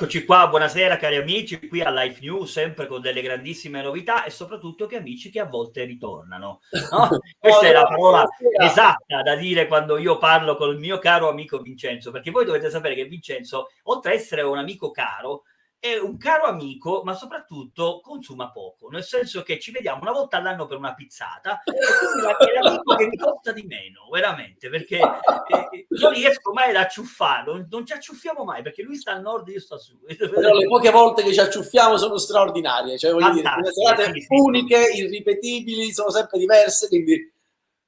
Eccoci qua, buonasera cari amici, qui a Life News, sempre con delle grandissime novità e soprattutto che amici che a volte ritornano. No? Questa è la parola esatta da dire quando io parlo con il mio caro amico Vincenzo, perché voi dovete sapere che Vincenzo, oltre a essere un amico caro, è un caro amico, ma soprattutto consuma poco, nel senso che ci vediamo una volta all'anno per una pizzata e quindi è l'amico che mi costa di meno, veramente, perché eh, non riesco mai ad acciuffarlo, non ci acciuffiamo mai, perché lui sta al nord e io sto a sud. Però le poche volte che ci acciuffiamo sono straordinarie, cioè voglio dire, le serate sì, uniche, irripetibili, sono sempre diverse, quindi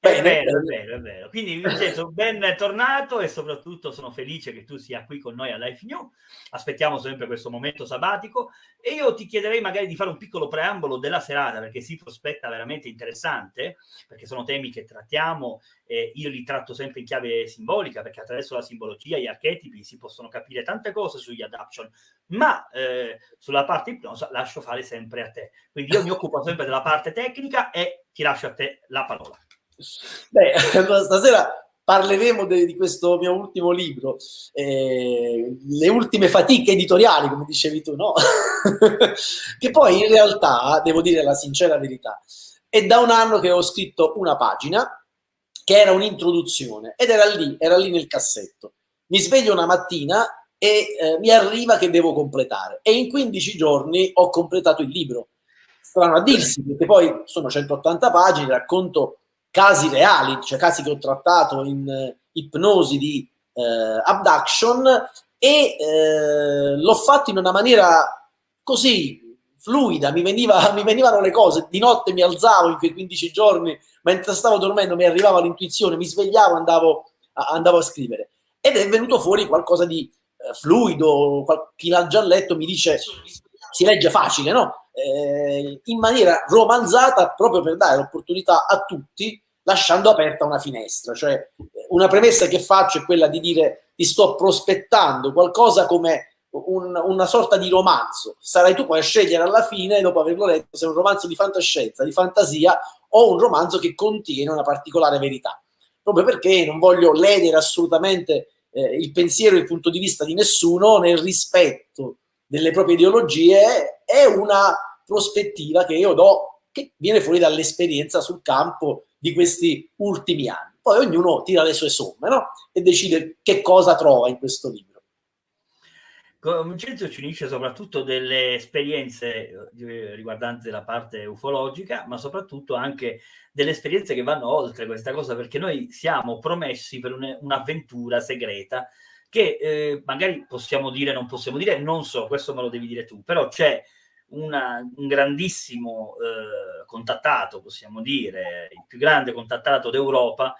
Bene. È vero, è vero, è vero. Quindi Vincenzo, ben tornato e soprattutto sono felice che tu sia qui con noi a Life New. Aspettiamo sempre questo momento sabbatico e io ti chiederei magari di fare un piccolo preambolo della serata perché si prospetta veramente interessante, perché sono temi che trattiamo e io li tratto sempre in chiave simbolica perché attraverso la simbologia, gli archetipi si possono capire tante cose sugli adaption, ma eh, sulla parte ipnosa lascio fare sempre a te. Quindi io mi occupo sempre della parte tecnica e ti lascio a te la parola. Beh, stasera parleremo de, di questo mio ultimo libro, eh, le ultime fatiche editoriali, come dicevi tu, no? che poi in realtà, devo dire la sincera verità, è da un anno che ho scritto una pagina che era un'introduzione ed era lì, era lì nel cassetto. Mi sveglio una mattina e eh, mi arriva che devo completare e in 15 giorni ho completato il libro. Strano a dirsi, perché poi sono 180 pagine, racconto casi reali, cioè casi che ho trattato in eh, ipnosi di eh, abduction e eh, l'ho fatto in una maniera così fluida, mi, veniva, mi, venivano le cose, di notte mi alzavo in quei 15 giorni, mentre stavo dormendo mi arrivava l'intuizione, mi svegliavo, andavo a, andavo a scrivere ed è venuto fuori qualcosa di eh, fluido, qual- chi l'ha già letto mi dice si legge facile, no? Eh, in maniera romanzata proprio per dare l'opportunità a tutti, lasciando aperta una finestra. Cioè, una premessa che faccio è quella di dire ti sto prospettando qualcosa come un, una sorta di romanzo. Sarai tu poi a scegliere alla fine, dopo averlo letto, se è un romanzo di fantascienza, di fantasia o un romanzo che contiene una particolare verità. Proprio perché non voglio ledere assolutamente eh, il pensiero e il punto di vista di nessuno nel rispetto delle proprie ideologie, è una prospettiva che io do, che viene fuori dall'esperienza sul campo di questi ultimi anni. Poi ognuno tira le sue somme no? e decide che cosa trova in questo libro. Vincenzo ci unisce soprattutto delle esperienze eh, riguardanti la parte ufologica, ma soprattutto anche delle esperienze che vanno oltre questa cosa, perché noi siamo promessi per un'avventura segreta che eh, magari possiamo dire, non possiamo dire, non so, questo me lo devi dire tu, però c'è una, un grandissimo eh, contattato, possiamo dire, il più grande contattato d'Europa,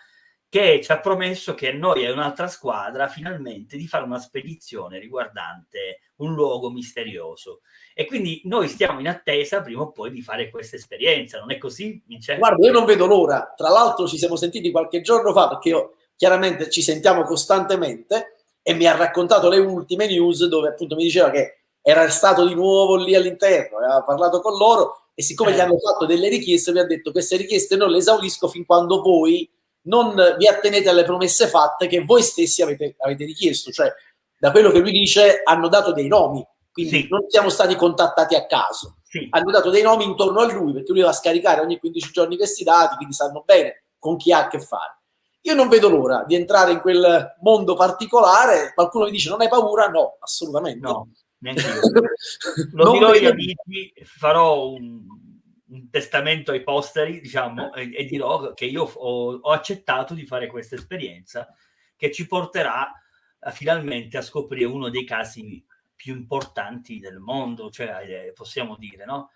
che ci ha promesso che noi e un'altra squadra finalmente di fare una spedizione riguardante un luogo misterioso. E quindi noi stiamo in attesa prima o poi di fare questa esperienza, non è così? Vincenzo? Guarda, io non vedo l'ora. Tra l'altro ci siamo sentiti qualche giorno fa perché io chiaramente ci sentiamo costantemente e mi ha raccontato le ultime news dove appunto mi diceva che era stato di nuovo lì all'interno, aveva parlato con loro e siccome eh. gli hanno fatto delle richieste, vi ha detto queste richieste non le esaurisco fin quando voi non vi attenete alle promesse fatte che voi stessi avete, avete richiesto. Cioè, da quello che lui dice, hanno dato dei nomi, quindi sì. non siamo stati contattati a caso. Sì. Hanno dato dei nomi intorno a lui perché lui va a scaricare ogni 15 giorni questi dati, quindi sanno bene con chi ha a che fare. Io non vedo l'ora di entrare in quel mondo particolare. Qualcuno mi dice: Non hai paura? No, assolutamente. No, neanche io. Lo dirò agli amici, farò un, un, testamento ai posteri, diciamo, e, e dirò che io ho, ho, accettato di fare questa esperienza che ci porterà a, finalmente a scoprire uno dei casi più importanti del mondo, cioè eh, possiamo dire, no?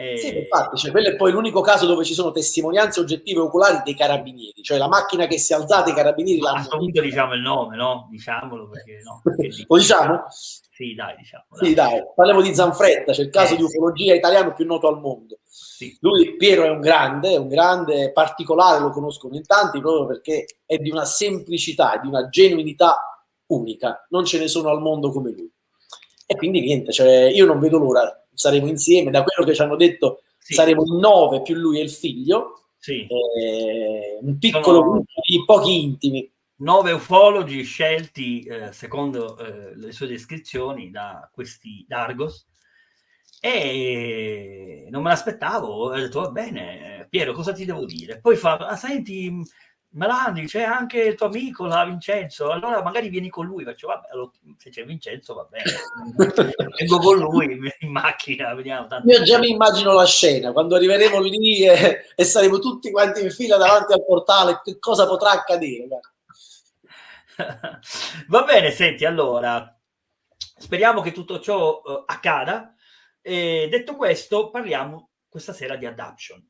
Eh... Sì, infatti, cioè, quello è poi l'unico caso dove ci sono testimonianze oggettive oculari dei carabinieri, cioè la macchina che si è alzata, i carabinieri l'hanno... A questo punto diciamo il nome, no? Diciamolo perché no. Perché Lo diciamo? Sì, dai, diciamo. Dai. Sì, dai, parliamo di Zanfretta, c'è il caso eh, di ufologia italiano più noto al mondo. Sì. Lui, Piero, è un grande, è un grande particolare, lo conoscono in tanti proprio perché è di una semplicità, di una genuinità unica, non ce ne sono al mondo come lui. E quindi niente, cioè, io non vedo l'ora saremo insieme, da quello che ci hanno detto sì. saremo in nove più lui e il figlio, sì. eh, un piccolo Sono... gruppo di pochi intimi. nove ufologi scelti eh, secondo eh, le sue descrizioni da questi Dargos e non me l'aspettavo, ho detto va bene Piero cosa ti devo dire? Poi fa, ah, senti Melandi, c'è anche il tuo amico là, Vincenzo, allora magari vieni con lui, faccio vabbè, se c'è Vincenzo va bene, vengo con lui in macchina, vediamo. Tanto. Io già mi immagino la scena, quando arriveremo lì e, e, saremo tutti quanti in fila davanti al portale, che cosa potrà accadere? va bene, senti, allora, speriamo che tutto ciò uh, accada. E detto questo, parliamo questa sera di adaption.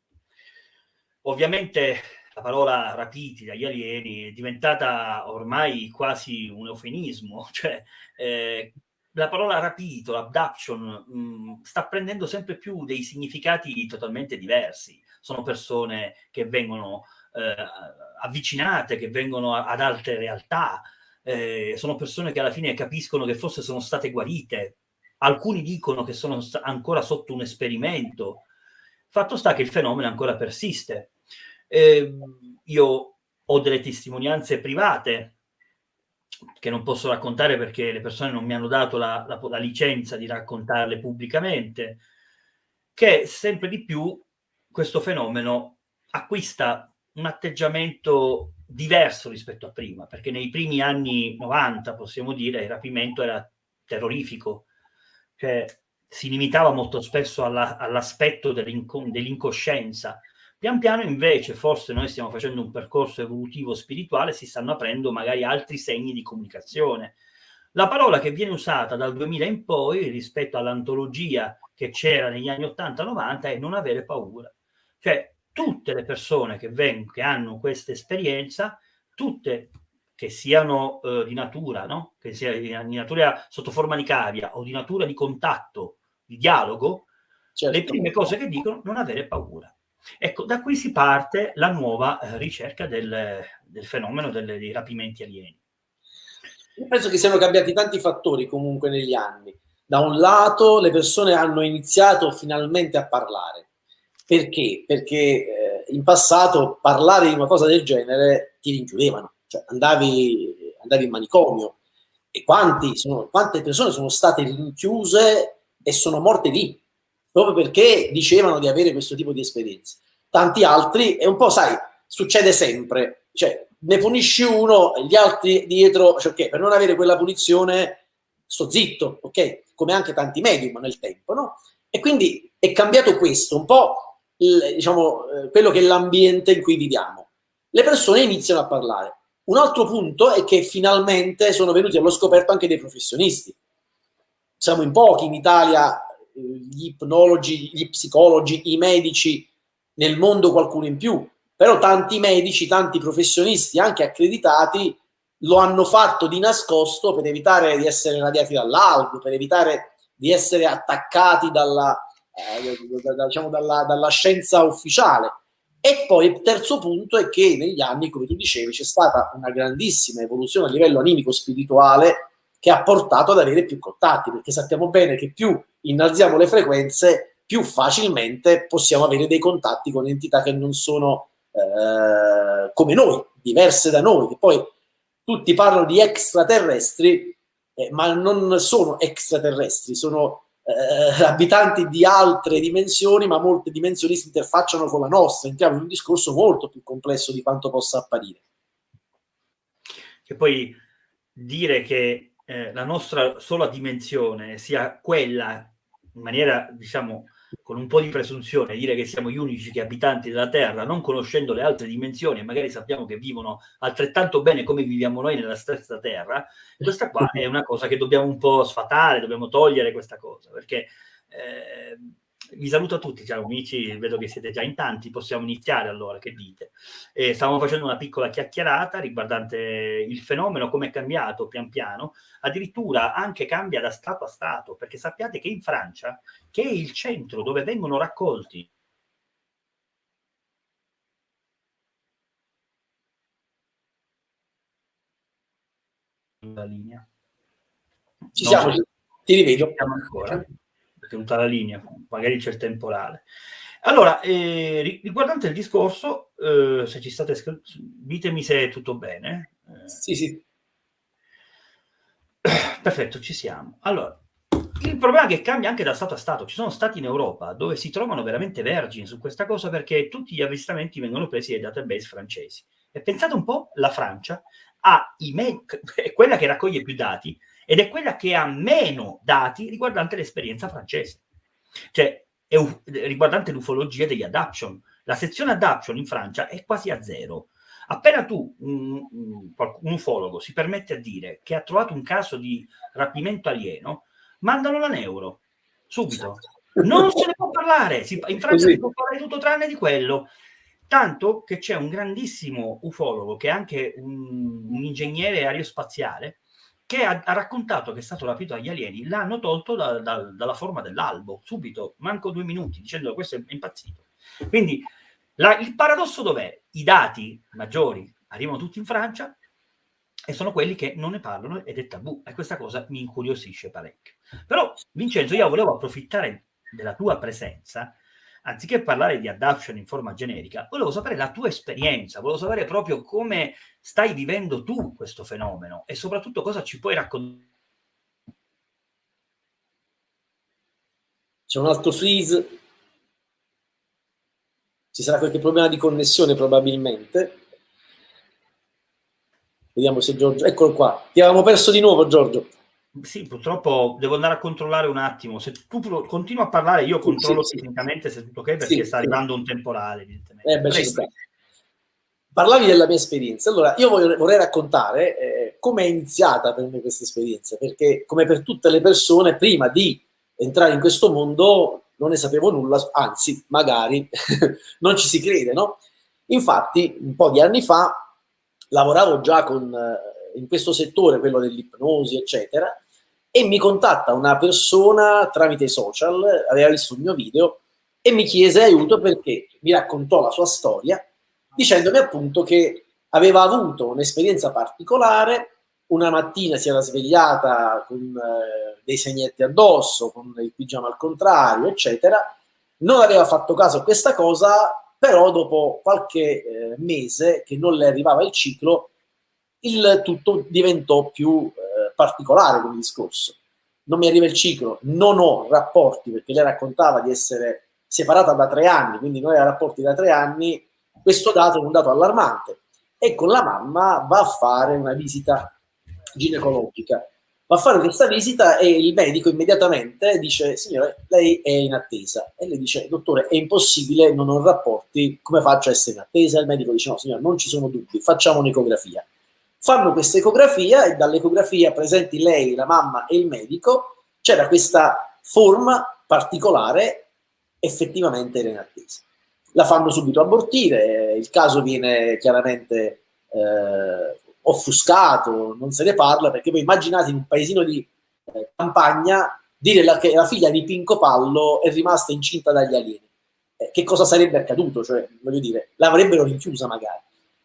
Ovviamente la parola rapiti dagli alieni è diventata ormai quasi un eufemismo, cioè eh, la parola rapito, l'abduction, mm, sta prendendo sempre più dei significati totalmente diversi. Sono persone che vengono eh, avvicinate, che vengono ad altre realtà, eh, sono persone che alla fine capiscono che forse sono state guarite, alcuni dicono che sono ancora sotto un esperimento. Fatto sta che il fenomeno ancora persiste eh, io ho delle testimonianze private che non posso raccontare perché le persone non mi hanno dato la, la, la licenza di raccontarle pubblicamente, che sempre di più questo fenomeno acquista un atteggiamento diverso rispetto a prima, perché nei primi anni 90, possiamo dire, il rapimento era terrorifico, cioè si limitava molto spesso alla, all'aspetto dell'incoscienza, Pian piano invece, forse noi stiamo facendo un percorso evolutivo spirituale, si stanno aprendo magari altri segni di comunicazione. La parola che viene usata dal 2000 in poi rispetto all'antologia che c'era negli anni 80-90 è non avere paura. Cioè tutte le persone che, vengono, che hanno questa esperienza, tutte che siano eh, di natura, no? che sia di natura sotto forma di cavia o di natura di contatto, di dialogo, certo. le prime cose che dicono non avere paura. Ecco, da qui si parte la nuova eh, ricerca del, del fenomeno delle, dei rapimenti alieni. Io penso che siano cambiati tanti fattori comunque negli anni. Da un lato le persone hanno iniziato finalmente a parlare. Perché? Perché eh, in passato parlare di una cosa del genere ti rinchiudevano, cioè andavi, andavi in manicomio. E sono, quante persone sono state rinchiuse e sono morte lì, proprio perché dicevano di avere questo tipo di esperienze. Tanti altri, e un po', sai, succede sempre, cioè ne punisci uno e gli altri dietro, cioè, okay, per non avere quella punizione sto zitto, ok? Come anche tanti medium nel tempo, no? E quindi è cambiato questo, un po' il, diciamo, eh, quello che è l'ambiente in cui viviamo. Le persone iniziano a parlare. Un altro punto è che finalmente sono venuti allo scoperto anche dei professionisti. Siamo in pochi in Italia gli ipnologi, gli psicologi, i medici, nel mondo qualcuno in più, però tanti medici, tanti professionisti, anche accreditati, lo hanno fatto di nascosto per evitare di essere radiati dall'albo, per evitare di essere attaccati dalla, eh, da, diciamo, dalla, dalla scienza ufficiale. E poi il terzo punto è che negli anni, come tu dicevi, c'è stata una grandissima evoluzione a livello animico-spirituale che ha portato ad avere più contatti, perché sappiamo bene che più innalziamo le frequenze, più facilmente possiamo avere dei contatti con entità che non sono eh, come noi, diverse da noi, poi tutti parlano di extraterrestri, eh, ma non sono extraterrestri, sono eh, abitanti di altre dimensioni, ma molte dimensioni si interfacciano con la nostra, entriamo in un discorso molto più complesso di quanto possa apparire. Che poi dire che eh, la nostra sola dimensione sia quella, in maniera, diciamo, con un po' di presunzione, dire che siamo gli unici che abitanti della Terra, non conoscendo le altre dimensioni, e magari sappiamo che vivono altrettanto bene come viviamo noi nella stessa Terra, questa qua è una cosa che dobbiamo un po' sfatare, dobbiamo togliere questa cosa, perché eh, vi saluto a tutti, ciao amici, vedo che siete già in tanti, possiamo iniziare allora, che dite? Eh, stavamo facendo una piccola chiacchierata riguardante il fenomeno, come è cambiato pian piano, addirittura anche cambia da stato a stato, perché sappiate che in Francia, che è il centro dove vengono raccolti la linea. Ci siamo, ti rivedo. ancora tenuta la linea, magari c'è il temporale. Allora, eh, riguardante il discorso, eh, se ci state ditemi se è tutto bene. Sì, sì. Perfetto, ci siamo. Allora, il problema è che cambia anche da Stato a Stato. Ci sono stati in Europa dove si trovano veramente vergini su questa cosa perché tutti gli avvistamenti vengono presi dai database francesi. E pensate un po', la Francia ha i me- è quella che raccoglie più dati ed è quella che ha meno dati riguardante l'esperienza francese. Cioè, riguardante l'ufologia degli adaption. La sezione adaption in Francia è quasi a zero. Appena tu, un, un, un ufologo, si permette a dire che ha trovato un caso di rapimento alieno, mandano la neuro subito. Non se ne può parlare. Si, in Francia Così. si può parlare tutto tranne di quello. Tanto che c'è un grandissimo ufologo che è anche un, un ingegnere aerospaziale che ha, ha, raccontato che è stato rapito dagli alieni, l'hanno tolto da, da, dalla forma dell'albo, subito, manco due minuti, dicendo questo è impazzito. Quindi la, il paradosso dov'è? I dati maggiori arrivano tutti in Francia, e sono quelli che non ne parlano ed è tabù e questa cosa mi incuriosisce parecchio. Però Vincenzo, io volevo approfittare della tua presenza, anziché parlare di adoption in forma generica, volevo sapere la tua esperienza, volevo sapere proprio come stai vivendo tu questo fenomeno e soprattutto cosa ci puoi raccontare. C'è un altro freeze, ci sarà qualche problema di connessione probabilmente. Vediamo se Giorgio... Eccolo qua. Ti avevamo perso di nuovo, Giorgio. Sì, purtroppo devo andare a controllare un attimo. Se tu continui a parlare, io controllo sì, tecnicamente se è tutto ok, perché sì, sta arrivando un temporale, evidentemente. Eh, beh, Parlavi della mia esperienza. Allora, io vorrei, vorrei raccontare eh, come è iniziata per me questa esperienza, perché come per tutte le persone, prima di entrare in questo mondo non ne sapevo nulla, anzi, magari non ci si crede, no? Infatti, un po' di anni fa lavoravo già con, eh, in questo settore, quello dell'ipnosi, eccetera, e mi contatta una persona tramite i social, aveva visto il mio video, e mi chiese aiuto perché mi raccontò la sua storia, dicendomi appunto che aveva avuto un'esperienza particolare, una mattina si era svegliata con eh, dei segnetti addosso, con il pigiama al contrario, eccetera, non aveva fatto caso a questa cosa, però dopo qualche eh, mese che non le arrivava il ciclo, il tutto diventò più eh, particolare come discorso. Non mi arriva il ciclo, non ho rapporti, perché lei raccontava di essere separata da tre anni, quindi non aveva rapporti da tre anni, questo dato è un dato allarmante. E con la mamma va a fare una visita ginecologica va a fare questa visita e il medico immediatamente dice signore lei è in attesa e lei dice dottore è impossibile non ho rapporti come faccio a essere in attesa il medico dice no signore non ci sono dubbi facciamo un'ecografia fanno questa ecografia e dall'ecografia presenti lei la mamma e il medico c'era questa forma particolare effettivamente era in attesa la fanno subito abortire il caso viene chiaramente eh, offuscato, non se ne parla, perché poi immaginate in un paesino di eh, campagna dire la, che la figlia di Pinco Pallo è rimasta incinta dagli alieni. Eh, che cosa sarebbe accaduto? Cioè, voglio dire, l'avrebbero rinchiusa magari.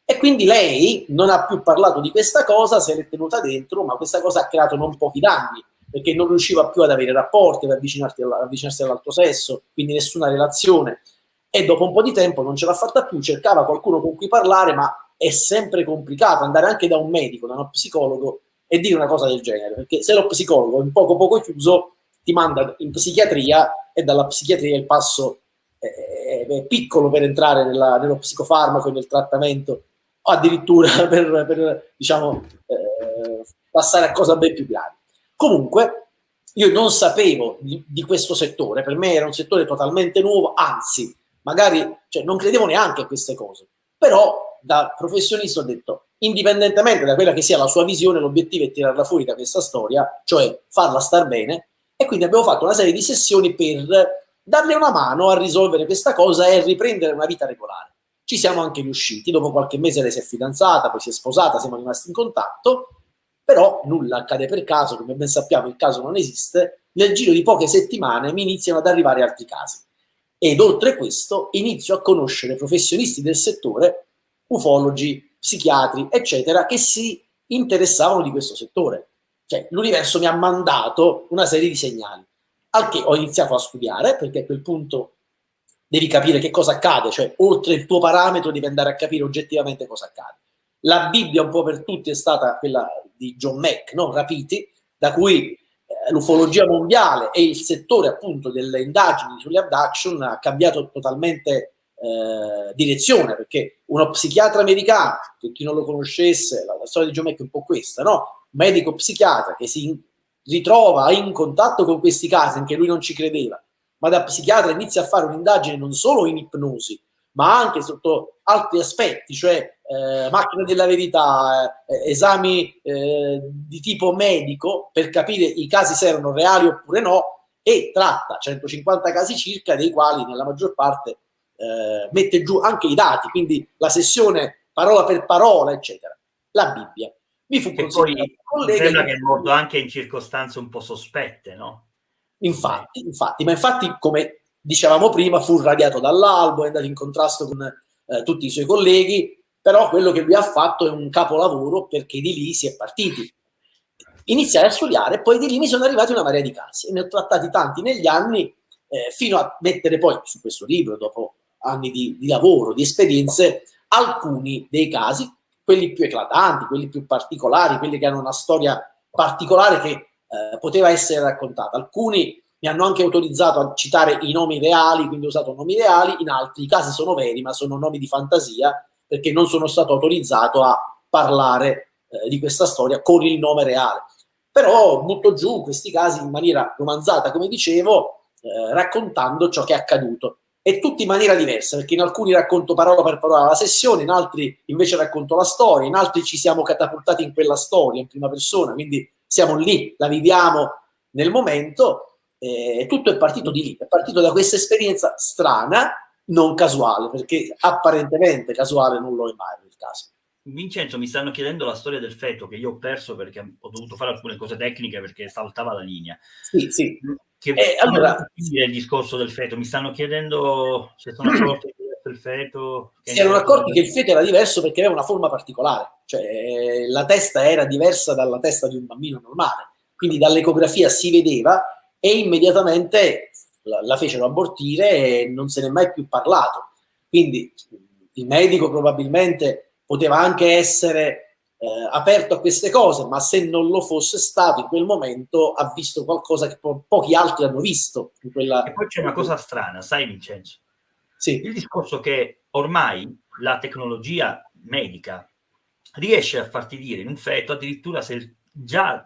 E quindi lei non ha più parlato di questa cosa, se l'è tenuta dentro, ma questa cosa ha creato non pochi danni, perché non riusciva più ad avere rapporti, ad avvicinarsi all'altro sesso, quindi nessuna relazione. E dopo un po' di tempo non ce l'ha fatta più, cercava qualcuno con cui parlare, ma è sempre complicato andare anche da un medico, da uno psicologo e dire una cosa del genere, perché se lo psicologo un poco poco chiuso ti manda in psichiatria e dalla psichiatria il passo è piccolo per entrare nella, nello psicofarmaco e nel trattamento o addirittura per, per diciamo, eh, passare a cose ben più gravi. Comunque, io non sapevo di, di, questo settore, per me era un settore totalmente nuovo, anzi, magari cioè, non credevo neanche a queste cose, però da professionista ho detto, indipendentemente da quella che sia la sua visione, l'obiettivo è tirarla fuori da questa storia, cioè farla star bene, e quindi abbiamo fatto una serie di sessioni per darle una mano a risolvere questa cosa e riprendere una vita regolare. Ci siamo anche riusciti, dopo qualche mese lei si è fidanzata, poi si è sposata, siamo rimasti in contatto, però nulla accade per caso, come ben sappiamo il caso non esiste, nel giro di poche settimane mi iniziano ad arrivare altri casi. Ed oltre questo inizio a conoscere professionisti del settore ufologi, psichiatri, eccetera, che si interessavano di questo settore. Cioè, l'universo mi ha mandato una serie di segnali, al che ho iniziato a studiare, perché a quel punto devi capire che cosa accade, cioè oltre il tuo parametro devi andare a capire oggettivamente cosa accade. La Bibbia un po' per tutti è stata quella di John Mack, no? Rapiti, da cui eh, l'ufologia mondiale e il settore appunto delle indagini sulle abduction ha cambiato totalmente eh, direzione, perché uno psichiatra americano, per chi non lo conoscesse, la, la storia di John Mack è un po' questa, no? Medico psichiatra che si ritrova in contatto con questi casi, anche lui non ci credeva, ma da psichiatra inizia a fare un'indagine non solo in ipnosi, ma anche sotto altri aspetti, cioè eh, macchina della verità, eh, esami eh, di tipo medico per capire i casi se erano reali oppure no e tratta 150 casi circa, dei quali nella maggior parte eh, mette giù anche i dati, quindi la sessione parola per parola, eccetera. La Bibbia. Mi fu consigliato collega sembra che è morto anche in circostanze un po' sospette, no? Infatti, infatti, ma infatti, come dicevamo prima, fu radiato dall'albo, è andato in contrasto con eh, tutti i suoi colleghi, però quello che lui ha fatto è un capolavoro perché di lì si è partiti. Iniziai a studiare, poi di lì mi sono arrivati una marea di casi, ne ho trattati tanti negli anni, eh, fino a mettere poi su questo libro, dopo anni di, di lavoro, di esperienze, alcuni dei casi quelli più eclatanti, quelli più particolari, quelli che hanno una storia particolare che eh, poteva essere raccontata. Alcuni mi hanno anche autorizzato a citare i nomi reali, quindi ho usato nomi reali, in altri casi sono veri, ma sono nomi di fantasia, perché non sono stato autorizzato a parlare eh, di questa storia con il nome reale. Però butto giù questi casi in maniera romanzata, come dicevo, eh, raccontando ciò che è accaduto e tutti in maniera diversa, perché in alcuni racconto parola per parola la sessione, in altri invece racconto la storia, in altri ci siamo catapultati in quella storia in prima persona, quindi siamo lì, la viviamo nel momento, e tutto è partito di lì, è partito da questa esperienza strana, non casuale, perché apparentemente casuale non lo è mai nel caso. Vincenzo, mi stanno chiedendo la storia del feto che io ho perso perché ho dovuto fare alcune cose tecniche perché saltava la linea. Sì, sì. Che eh, allora, il discorso del feto? Mi stanno chiedendo se sono accorti che il feto... Si erano accorti che il feto era diverso perché aveva una forma particolare, cioè la testa era diversa dalla testa di un bambino normale, quindi dall'ecografia si vedeva e immediatamente la, la fecero abortire e non se ne è mai più parlato. Quindi il medico probabilmente poteva anche essere eh, aperto a queste cose, ma se non lo fosse stato in quel momento ha visto qualcosa che po- pochi altri hanno visto. Quella... E poi c'è una cosa strana, sai Vincenzo? Sì. Il discorso che ormai la tecnologia medica riesce a farti dire in un feto addirittura se già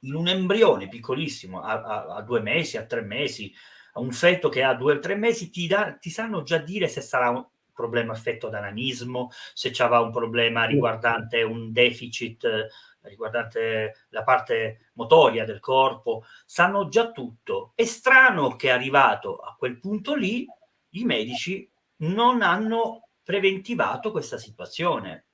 in un embrione piccolissimo a, a, a due mesi, a tre mesi, a un feto che ha due o tre mesi, ti, da, ti sanno già dire se sarà un, problema affetto da nanismo, se c'era un problema riguardante un deficit eh, riguardante la parte motoria del corpo, sanno già tutto. È strano che arrivato a quel punto lì i medici non hanno preventivato questa situazione.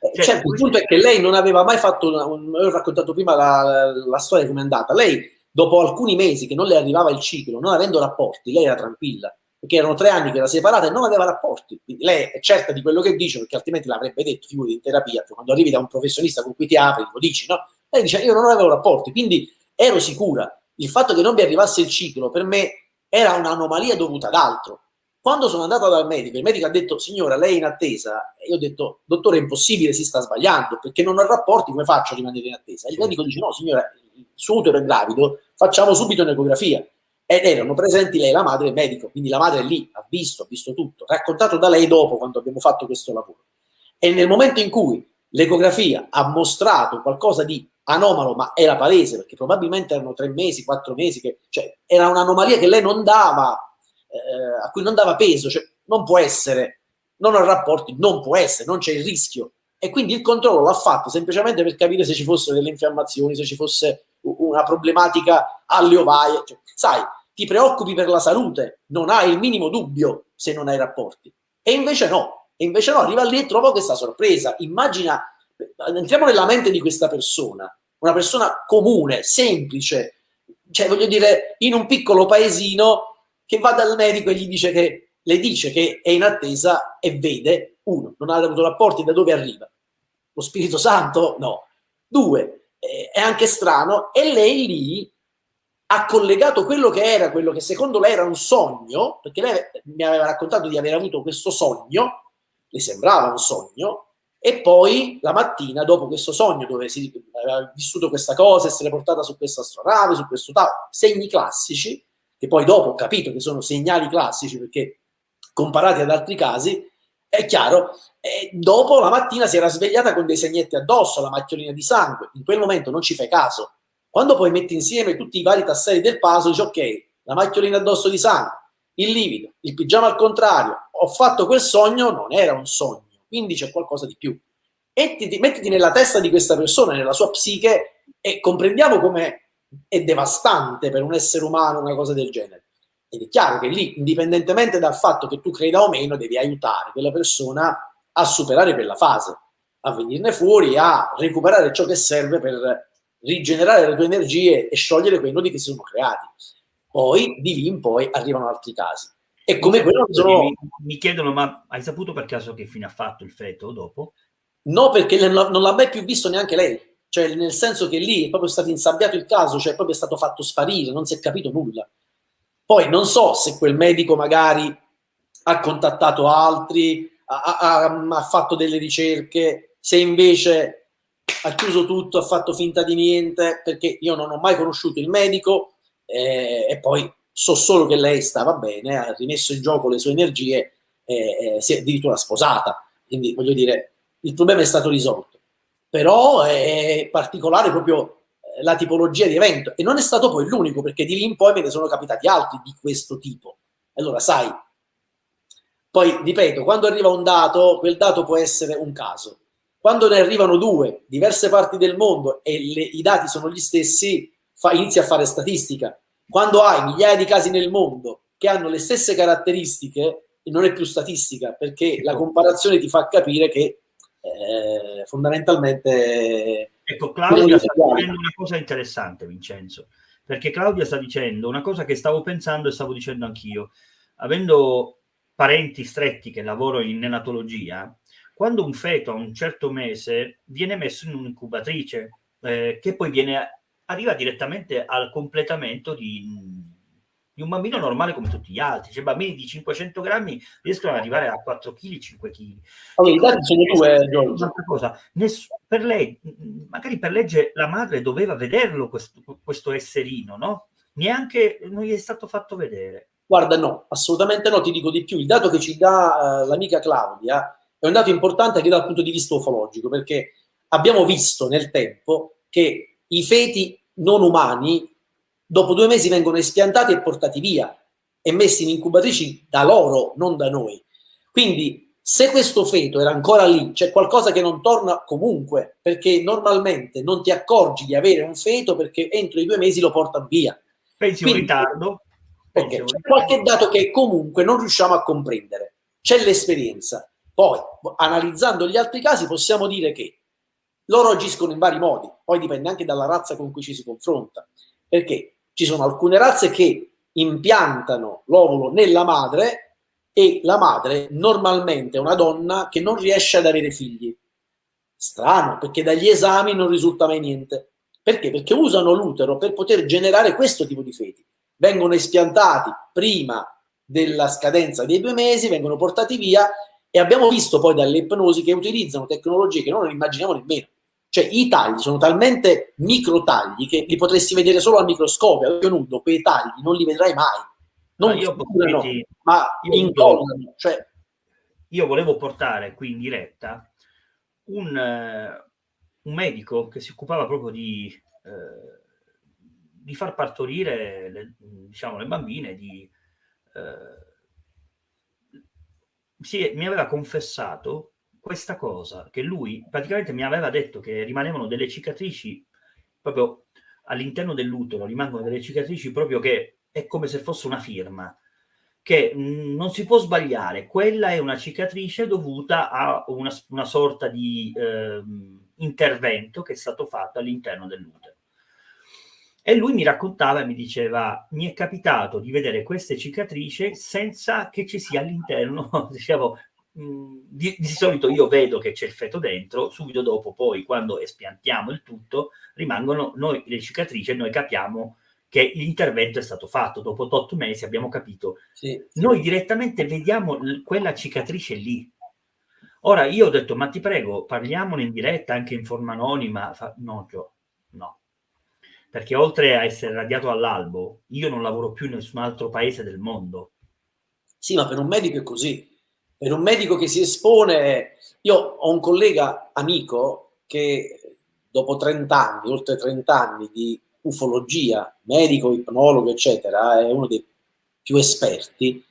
Eh, cioè, certo, il punto è che lei non aveva mai fatto, una, un, ho raccontato prima la, la storia come è andata, lei dopo alcuni mesi che non le arrivava il ciclo, non avendo rapporti, lei era tranquilla, perché erano tre anni che era separata e non aveva rapporti. Quindi lei è certa di quello che dice, perché altrimenti l'avrebbe detto, figurati in terapia, cioè quando arrivi da un professionista con cui ti apri, lo dici, no? Lei dice, io non avevo rapporti, quindi ero sicura. Il fatto che non mi arrivasse il ciclo per me era un'anomalia dovuta ad altro. Quando sono andata dal medico, il medico ha detto, signora, lei è in attesa, e io ho detto, dottore, è impossibile, si sta sbagliando, perché non ho rapporti, come faccio a rimanere in attesa? Il medico dice, no, signora, il suo utero è gravido, facciamo subito un'ecografia ed erano presenti lei, la madre e il medico, quindi la madre è lì, ha visto, ha visto tutto, raccontato da lei dopo quando abbiamo fatto questo lavoro. E nel momento in cui l'ecografia ha mostrato qualcosa di anomalo, ma era palese, perché probabilmente erano tre mesi, quattro mesi, che, cioè era un'anomalia che lei non dava, eh, a cui non dava peso, cioè non può essere, non ho rapporti, non può essere, non c'è il rischio. E quindi il controllo l'ha fatto semplicemente per capire se ci fossero delle infiammazioni, se ci fosse una problematica alle ovaie. Cioè, sai, ti preoccupi per la salute, non hai il minimo dubbio se non hai rapporti. E invece no, e invece no, arriva lì e trova questa sorpresa. Immagina, entriamo nella mente di questa persona, una persona comune, semplice, cioè voglio dire, in un piccolo paesino che va dal medico e gli dice che, le dice che è in attesa e vede, uno, non ha avuto rapporti, da dove arriva? Lo Spirito Santo? No. Due, è anche strano, e lei lì ha collegato quello che era, quello che secondo lei era un sogno, perché lei mi aveva raccontato di aver avuto questo sogno, le sembrava un sogno, E poi la mattina, dopo questo sogno dove si aveva vissuto questa cosa, essere portata su questa astronave, su questo tavolo, segni classici, che poi dopo ho capito che sono segnali classici perché comparati ad altri casi, è chiaro, e dopo la mattina si era svegliata con dei segnetti addosso, la macchiolina di sangue, in quel momento non ci fai caso. Quando poi metti insieme tutti i vari tasselli del puzzle, dici ok, la macchiolina addosso di sangue, il livido, il pigiama al contrario, ho fatto quel sogno, non era un sogno quindi c'è qualcosa di più. Mettiti, mettiti nella testa di questa persona, nella sua psiche e comprendiamo come è devastante per un essere umano una cosa del genere. Ed è chiaro che lì, indipendentemente dal fatto che tu creda o meno, devi aiutare quella persona a superare quella fase, a venirne fuori, a recuperare ciò che serve per rigenerare le tue energie e sciogliere quei nodi che si sono creati. Poi, di lì in poi, arrivano altri casi. E come quello sono... mi, mi, chiedono, ma hai saputo per caso che fine ha fatto il feto dopo? No, perché non l'ha mai più visto neanche lei. Cioè, nel senso che lì è proprio stato insabbiato il caso, cioè proprio è stato fatto sparire, non si è capito nulla. Poi non so se quel medico magari ha contattato altri, ha, ha, ha fatto delle ricerche, se invece ha chiuso tutto, ha fatto finta di niente, perché io non ho mai conosciuto il medico eh, e poi so solo che lei stava bene, ha rimesso in gioco le sue energie e, e si è addirittura sposata. Quindi voglio dire, il problema è stato risolto. Però è particolare proprio eh, la tipologia di evento e non è stato poi l'unico perché di lì in poi me ne sono capitati altri di questo tipo. Allora, sai, poi ripeto, quando arriva un dato, quel dato può essere un caso. Quando ne arrivano due, diverse parti del mondo e le, i dati sono gli stessi, fa, inizia a fare statistica quando hai migliaia di casi nel mondo che hanno le stesse caratteristiche, non è più statistica, perché la comparazione ti fa capire che eh, fondamentalmente... Ecco, Claudia sta dicendo una cosa interessante, Vincenzo, perché Claudia sta dicendo una cosa che stavo pensando e stavo dicendo anch'io. Avendo parenti stretti che lavorano in neonatologia, quando un feto a un certo mese viene messo in un'incubatrice, eh, che poi viene arriva direttamente al completamento di, di, un bambino normale come tutti gli altri. Cioè, bambini di 500 grammi riescono ad arrivare a 4 kg, 5 kg. Allora, i dati sono due, Giorgio. Cosa, ness- per lei, magari per legge, la madre doveva vederlo questo, questo esserino, no? Neanche non gli è stato fatto vedere. Guarda, no, assolutamente no, ti dico di più. Il dato che ci dà uh, l'amica Claudia è un dato importante anche dal punto di vista ufologico, perché abbiamo visto nel tempo che i feti non umani dopo due mesi vengono espiantati e portati via e messi in incubatrici da loro, non da noi. Quindi se questo feto era ancora lì, c'è qualcosa che non torna comunque, perché normalmente non ti accorgi di avere un feto perché entro i due mesi lo portano via. Pensi un ritardo? Okay, c'è qualche dato che comunque non riusciamo a comprendere. C'è l'esperienza. Poi, analizzando gli altri casi, possiamo dire che loro agiscono in vari modi, poi dipende anche dalla razza con cui ci si confronta, perché ci sono alcune razze che impiantano l'ovulo nella madre e la madre normalmente è una donna che non riesce ad avere figli. Strano, perché dagli esami non risulta mai niente. Perché? Perché usano l'utero per poter generare questo tipo di feti. Vengono espiantati prima della scadenza dei due mesi, vengono portati via e abbiamo visto poi dalle ipnosi che utilizzano tecnologie che non immaginiamo nemmeno. Cioè i tagli sono talmente micro tagli che li potresti vedere solo al microscopio, a occhio nudo, quei tagli non li vedrai mai. Non ma io curano, ma incollano. Cioè... Io volevo portare qui in diretta un, uh, un medico che si occupava proprio di, uh, di far partorire le, diciamo, le bambine, di, uh, si, mi aveva confessato questa cosa, che lui praticamente mi aveva detto che rimanevano delle cicatrici proprio all'interno dell'utero, rimangono delle cicatrici proprio che è come se fosse una firma, che mh, non si può sbagliare, quella è una cicatrice dovuta a una, una sorta di eh, intervento che è stato fatto all'interno dell'utero. E lui mi raccontava e mi diceva, mi è capitato di vedere queste cicatrici senza che ci sia all'interno, diciamo, di, di, solito io vedo che c'è il feto dentro, subito dopo poi quando espiantiamo il tutto rimangono noi le cicatrici e noi capiamo che l'intervento è stato fatto, dopo 8 mesi abbiamo capito. Sì, sì. Noi direttamente vediamo quella cicatrice lì. Ora io ho detto, ma ti prego, parliamone in diretta anche in forma anonima. Fa, no, Gio, no. Perché oltre a essere radiato all'albo, io non lavoro più in nessun altro paese del mondo. Sì, ma per un medico è così. Per un medico che si espone... Io ho un collega amico che dopo 30 anni, oltre 30 anni di ufologia, medico, ipnologo, eccetera, è uno dei più esperti,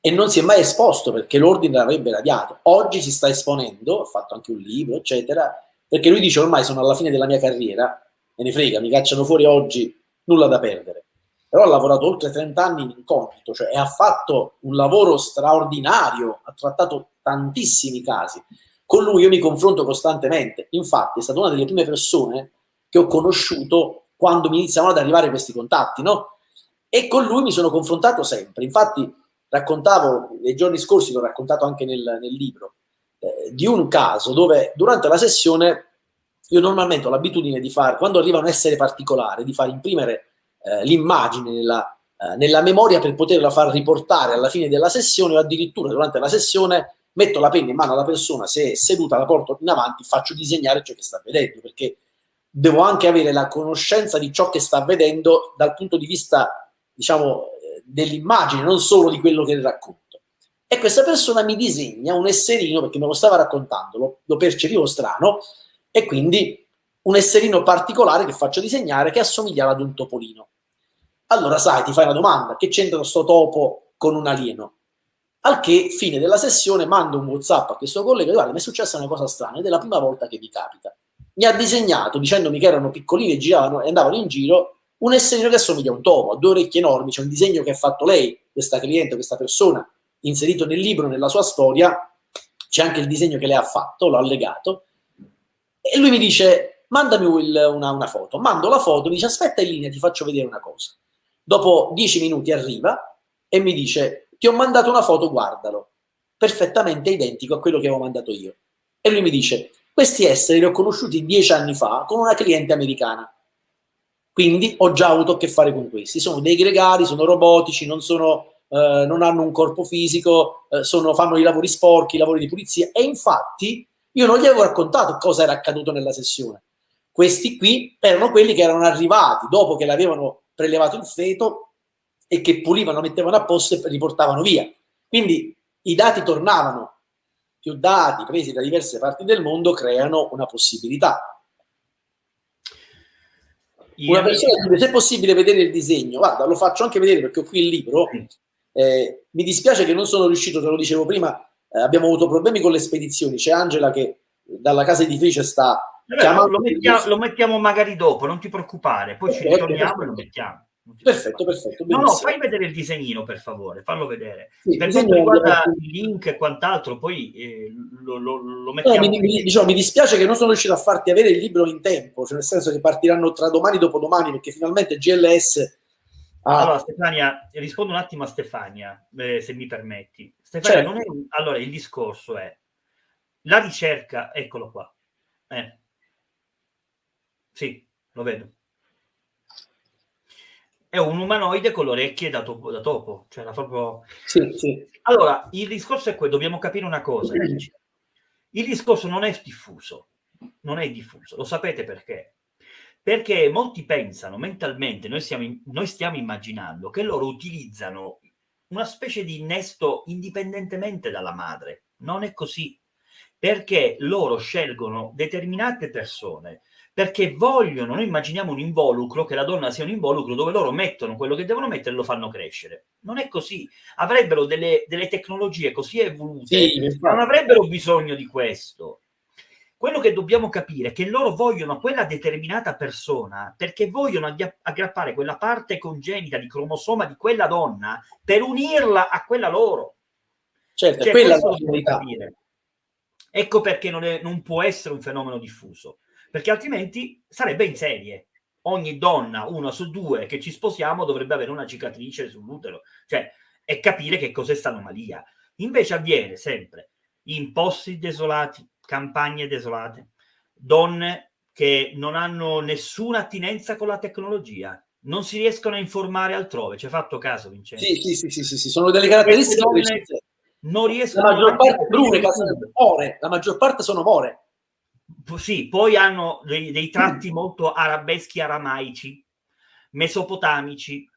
e non si è mai esposto perché l'ordine l'avrebbe radiato. Oggi si sta esponendo, ha fatto anche un libro, eccetera, perché lui dice ormai sono alla fine della mia carriera, me ne frega, mi cacciano fuori oggi, nulla da perdere. Però ha lavorato oltre 30 anni in incognito, cioè ha fatto un lavoro straordinario, ha trattato tantissimi casi. Con lui io mi confronto costantemente, infatti è stata una delle prime persone che ho conosciuto quando mi iniziano ad arrivare questi contatti, no? E con lui mi sono confrontato sempre, infatti raccontavo, nei giorni scorsi l'ho raccontato anche nel, nel libro, eh, di un caso dove durante la sessione io normalmente ho l'abitudine di fare, quando arriva un essere particolare, di far imprimere eh, l'immagine nella, eh, nella, memoria per poterla far riportare alla fine della sessione o addirittura durante la sessione metto la penna in mano alla persona, se è seduta la porto in avanti, faccio disegnare ciò che sta vedendo, perché devo anche avere la conoscenza di ciò che sta vedendo dal punto di vista, diciamo, dell'immagine, non solo di quello che racconto. E questa persona mi disegna un esserino, perché me lo stava raccontando, lo, lo percepivo strano, e quindi un esserino particolare che faccio disegnare che assomigliava ad un topolino. Allora, sai, ti fai una domanda, che c'entra questo topo con un alieno? Al che, fine della sessione, mando un WhatsApp a questo collega guarda, mi è successa una cosa strana ed è la prima volta che vi capita. Mi ha disegnato dicendomi che erano piccolini e giravano e andavano in giro un esserino che assomiglia a un topo, ha due orecchie enormi, c'è un disegno che ha fatto lei, questa cliente, questa persona, inserito nel libro, nella sua storia, c'è anche il disegno che lei ha fatto, l'ho allegato, e lui mi dice, mandami una, una foto, mando la foto, mi dice, aspetta in linea, ti faccio vedere una cosa. Dopo dieci minuti arriva e mi dice, ti ho mandato una foto, guardalo, perfettamente identico a quello che avevo mandato io. E lui mi dice, questi esseri li ho conosciuti dieci anni fa con una cliente americana. Quindi ho già avuto a che fare con questi. Sono dei gregari, sono robotici, non, sono, eh, non hanno un corpo fisico, eh, sono, fanno i lavori sporchi, i lavori di pulizia. E infatti io non gli avevo raccontato cosa era accaduto nella sessione. Questi qui erano quelli che erano arrivati dopo che l'avevano prelevato il feto e che pulivano, mettevano a posto e riportavano via. Quindi i dati tornavano. Più dati presi da diverse parti del mondo creano una possibilità una persona dice se è possibile vedere il disegno, guarda, lo faccio anche vedere perché ho qui il libro. Eh, mi dispiace che non sono riuscito, te lo dicevo prima, eh, abbiamo avuto problemi con le spedizioni. C'è Angela che dalla casa editrice sta Chiamando. Lo mettiamo, lo mettiamo, magari dopo, non ti preoccupare, poi ci ritorniamo e lo mettiamo. Perfetto, perfetto. No, no, fai vedere il disegnino per favore, fallo vedere. Sì, per quanto riguarda il link e quant'altro, poi eh, lo, lo, lo, mettiamo. No, mi, mi, diciamo, mi, dispiace che non sono riuscito a farti avere il libro in tempo, cioè nel senso che partiranno tra domani e dopodomani, perché finalmente GLS. Ha... Allora, Stefania, rispondo un attimo a Stefania, eh, se mi permetti. Stefania, certo. è, allora il discorso è la ricerca, eccolo qua. Eh. Sì, lo vedo è un umanoide con le orecchie da topo. Da topo. Cioè, proprio... sì, sì. Allora, il discorso è quello, dobbiamo capire una cosa. Il discorso non è diffuso, non è diffuso, lo sapete perché? Perché molti pensano mentalmente, noi, siamo, noi stiamo immaginando che loro utilizzano una specie di innesto indipendentemente dalla madre. Non è così, perché loro scelgono determinate persone perché vogliono, noi immaginiamo un involucro, che la donna sia un involucro dove loro mettono quello che devono mettere e lo fanno crescere. Non è così. Avrebbero delle, delle tecnologie così evolute, sì, non avrebbero bisogno di questo. Quello che dobbiamo capire è che loro vogliono quella determinata persona perché vogliono aggrappare quella parte congenita di cromosoma di quella donna per unirla a quella loro. Certo, cioè, quella è Ecco perché non, è, non può essere un fenomeno diffuso perché altrimenti sarebbe in serie. Ogni donna, una su due che ci sposiamo, dovrebbe avere una cicatrice sull'utero, cioè, e capire che cos'è sta anomalia. Invece avviene sempre in posti desolati, campagne desolate, donne che non hanno nessuna attinenza con la tecnologia, non si riescono a informare altrove. Ci hai fatto caso, Vincenzo? Sì, sì, sì, sì, sì, sono delle caratteristiche donne, non riescono la maggior parte Brune, la maggior parte sono more. Sì, poi hanno dei, dei tratti mm. molto arabeschi aramaici, mesopotamici,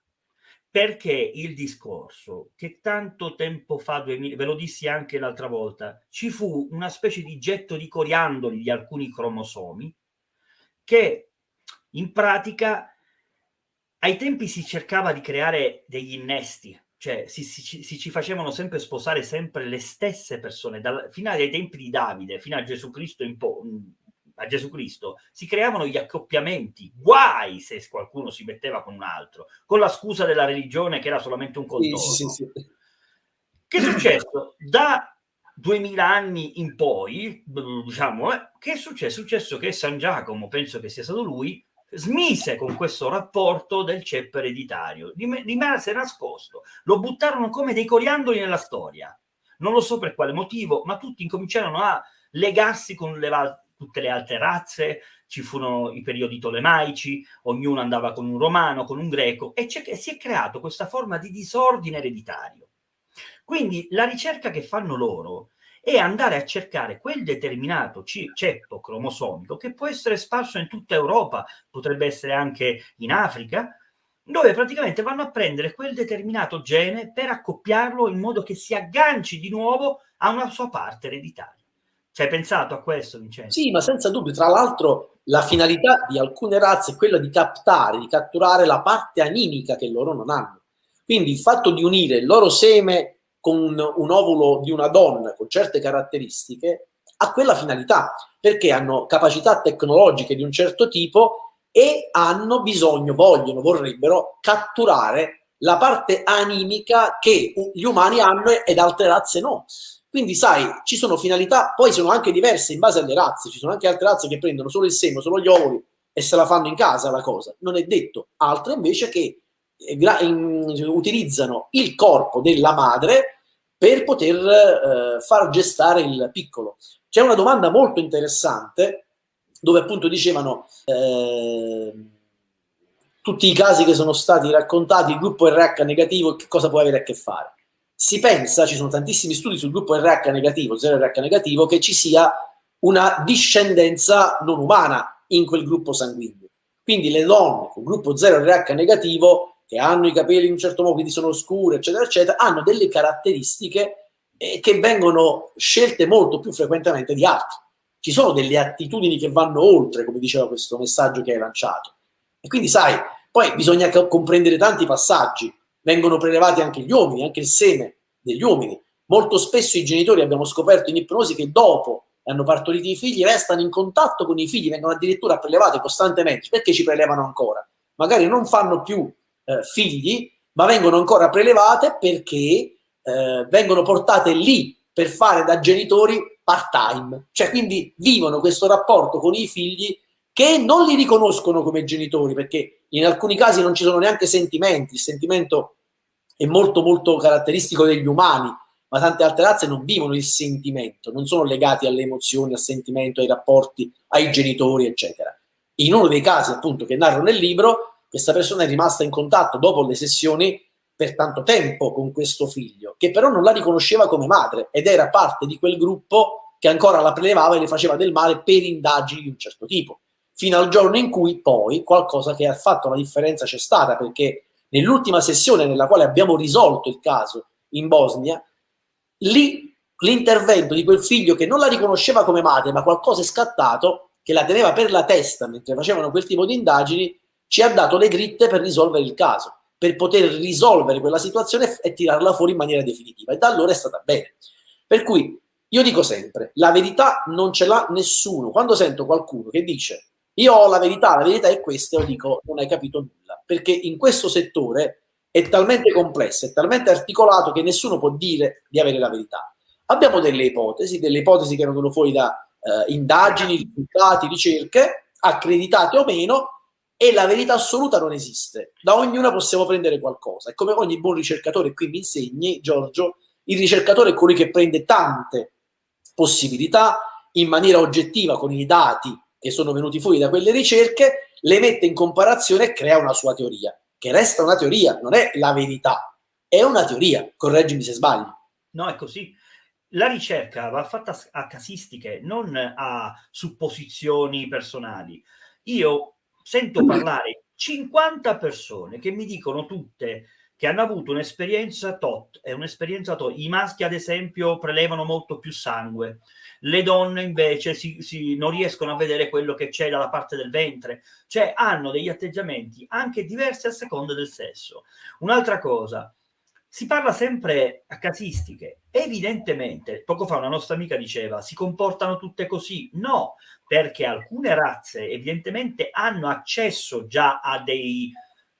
perché il discorso che tanto tempo fa, ve lo dissi anche l'altra volta, ci fu una specie di getto di coriandoli di alcuni cromosomi che in pratica ai tempi si cercava di creare degli innesti, cioè si, si, si, ci facevano sempre sposare sempre le stesse persone, dal, fino ai tempi di Davide, fino a Gesù Cristo in po', a Gesù Cristo, si creavano gli accoppiamenti, guai se qualcuno si metteva con un altro, con la scusa della religione che era solamente un contorno. Sì, sì, sì. Che è successo? Da 2000 anni in poi, diciamo, eh, che è successo? È successo che San Giacomo, penso che sia stato lui, smise con questo rapporto del ceppo ereditario, rimase nascosto, lo buttarono come dei coriandoli nella storia. Non lo so per quale motivo, ma tutti incominciarono a legarsi con le, tutte le altre razze, ci furono i periodi tolemaici, ognuno andava con un romano, con un greco, e si è creato questa forma di disordine ereditario. Quindi la ricerca che fanno loro è andare a cercare quel determinato ceppo cromosomico che può essere sparso in tutta Europa, potrebbe essere anche in Africa, dove praticamente vanno a prendere quel determinato gene per accoppiarlo in modo che si agganci di nuovo a una sua parte ereditaria. Ci hai pensato a questo, Vincenzo? Sì, ma senza dubbio. Tra l'altro, la finalità di alcune razze è quella di captare, di catturare la parte animica che loro non hanno. Quindi il fatto di unire il loro seme con un, ovulo di una donna con certe caratteristiche ha quella finalità, perché hanno capacità tecnologiche di un certo tipo e hanno bisogno, vogliono, vorrebbero catturare la parte animica che gli umani hanno ed altre razze no. Quindi, sai, ci sono finalità, poi sono anche diverse in base alle razze. Ci sono anche altre razze che prendono solo il seme, solo gli ovuli e se la fanno in casa la cosa. Non è detto. Altre invece che eh, utilizzano il corpo della madre per poter eh, far gestare il piccolo. C'è una domanda molto interessante dove appunto dicevano eh, tutti i casi che sono stati raccontati, il gruppo RH negativo, che cosa può avere a che fare? si pensa, ci sono tantissimi studi sul gruppo RH negativo, 0RH negativo, che ci sia una discendenza non umana in quel gruppo sanguigno. Quindi le donne con gruppo 0RH negativo, che hanno i capelli in un certo modo, quindi sono scure, eccetera, eccetera, hanno delle caratteristiche eh, che vengono scelte molto più frequentemente di altri. Ci sono delle attitudini che vanno oltre, come diceva questo messaggio che hai lanciato. E quindi, sai, poi bisogna comprendere tanti passaggi vengono prelevati anche gli uomini, anche il seme degli uomini. Molto spesso i genitori abbiamo scoperto in ipnosi che dopo hanno partorito i figli restano in contatto con i figli, vengono addirittura prelevati costantemente. Perché ci prelevano ancora? Magari non fanno più eh, figli, ma vengono ancora prelevate perché eh, vengono portate lì per fare da genitori part-time. Cioè, quindi vivono questo rapporto con i figli che non li riconoscono come genitori, perché in alcuni casi non ci sono neanche sentimenti, il sentimento è molto molto caratteristico degli umani, ma tante altre razze non vivono il sentimento, non sono legati alle emozioni, al sentimento, ai rapporti, ai genitori, eccetera. In uno dei casi, appunto, che narro nel libro, questa persona è rimasta in contatto dopo le sessioni per tanto tempo con questo figlio, che però non la riconosceva come madre ed era parte di quel gruppo che ancora la prelevava e le faceva del male per indagini di un certo tipo. Fino al giorno in cui poi qualcosa che ha fatto la differenza c'è stata, perché nell'ultima sessione nella quale abbiamo risolto il caso in Bosnia, lì l'intervento di quel figlio che non la riconosceva come madre, ma qualcosa è scattato, che la teneva per la testa mentre facevano quel tipo di indagini, ci ha dato le dritte per risolvere il caso, per poter risolvere quella situazione e tirarla fuori in maniera definitiva. E da allora è stata bene. Per cui io dico sempre, la verità non ce l'ha nessuno. Quando sento qualcuno che dice io ho la verità, la verità è questa, io dico non hai capito nulla, perché in questo settore è talmente complesso, è talmente articolato che nessuno può dire di avere la verità. Abbiamo delle ipotesi, delle ipotesi che vengono fuori da eh, indagini, risultati, ricerche, accreditate o meno, e la verità assoluta non esiste. Da ognuna possiamo prendere qualcosa. E come ogni buon ricercatore qui mi insegni, Giorgio, il ricercatore è colui che prende tante possibilità in maniera oggettiva con i dati che sono venuti fuori da quelle ricerche, le mette in comparazione e crea una sua teoria, che resta una teoria, non è la verità, è una teoria, correggimi se sbaglio. No, è così. la ricerca va fatta a casistiche, non a supposizioni personali. Io sento parlare 50 persone che mi dicono tutte che hanno avuto un'esperienza tot, è un'esperienza tot. I maschi, ad esempio, prelevano molto più sangue, le donne invece si, si, non riescono a vedere quello che c'è dalla parte del ventre, cioè hanno degli atteggiamenti anche diversi a seconda del sesso. Un'altra cosa, si parla sempre a casistiche. Evidentemente, poco fa una nostra amica diceva, si comportano tutte così. No, perché alcune razze evidentemente hanno accesso già a dei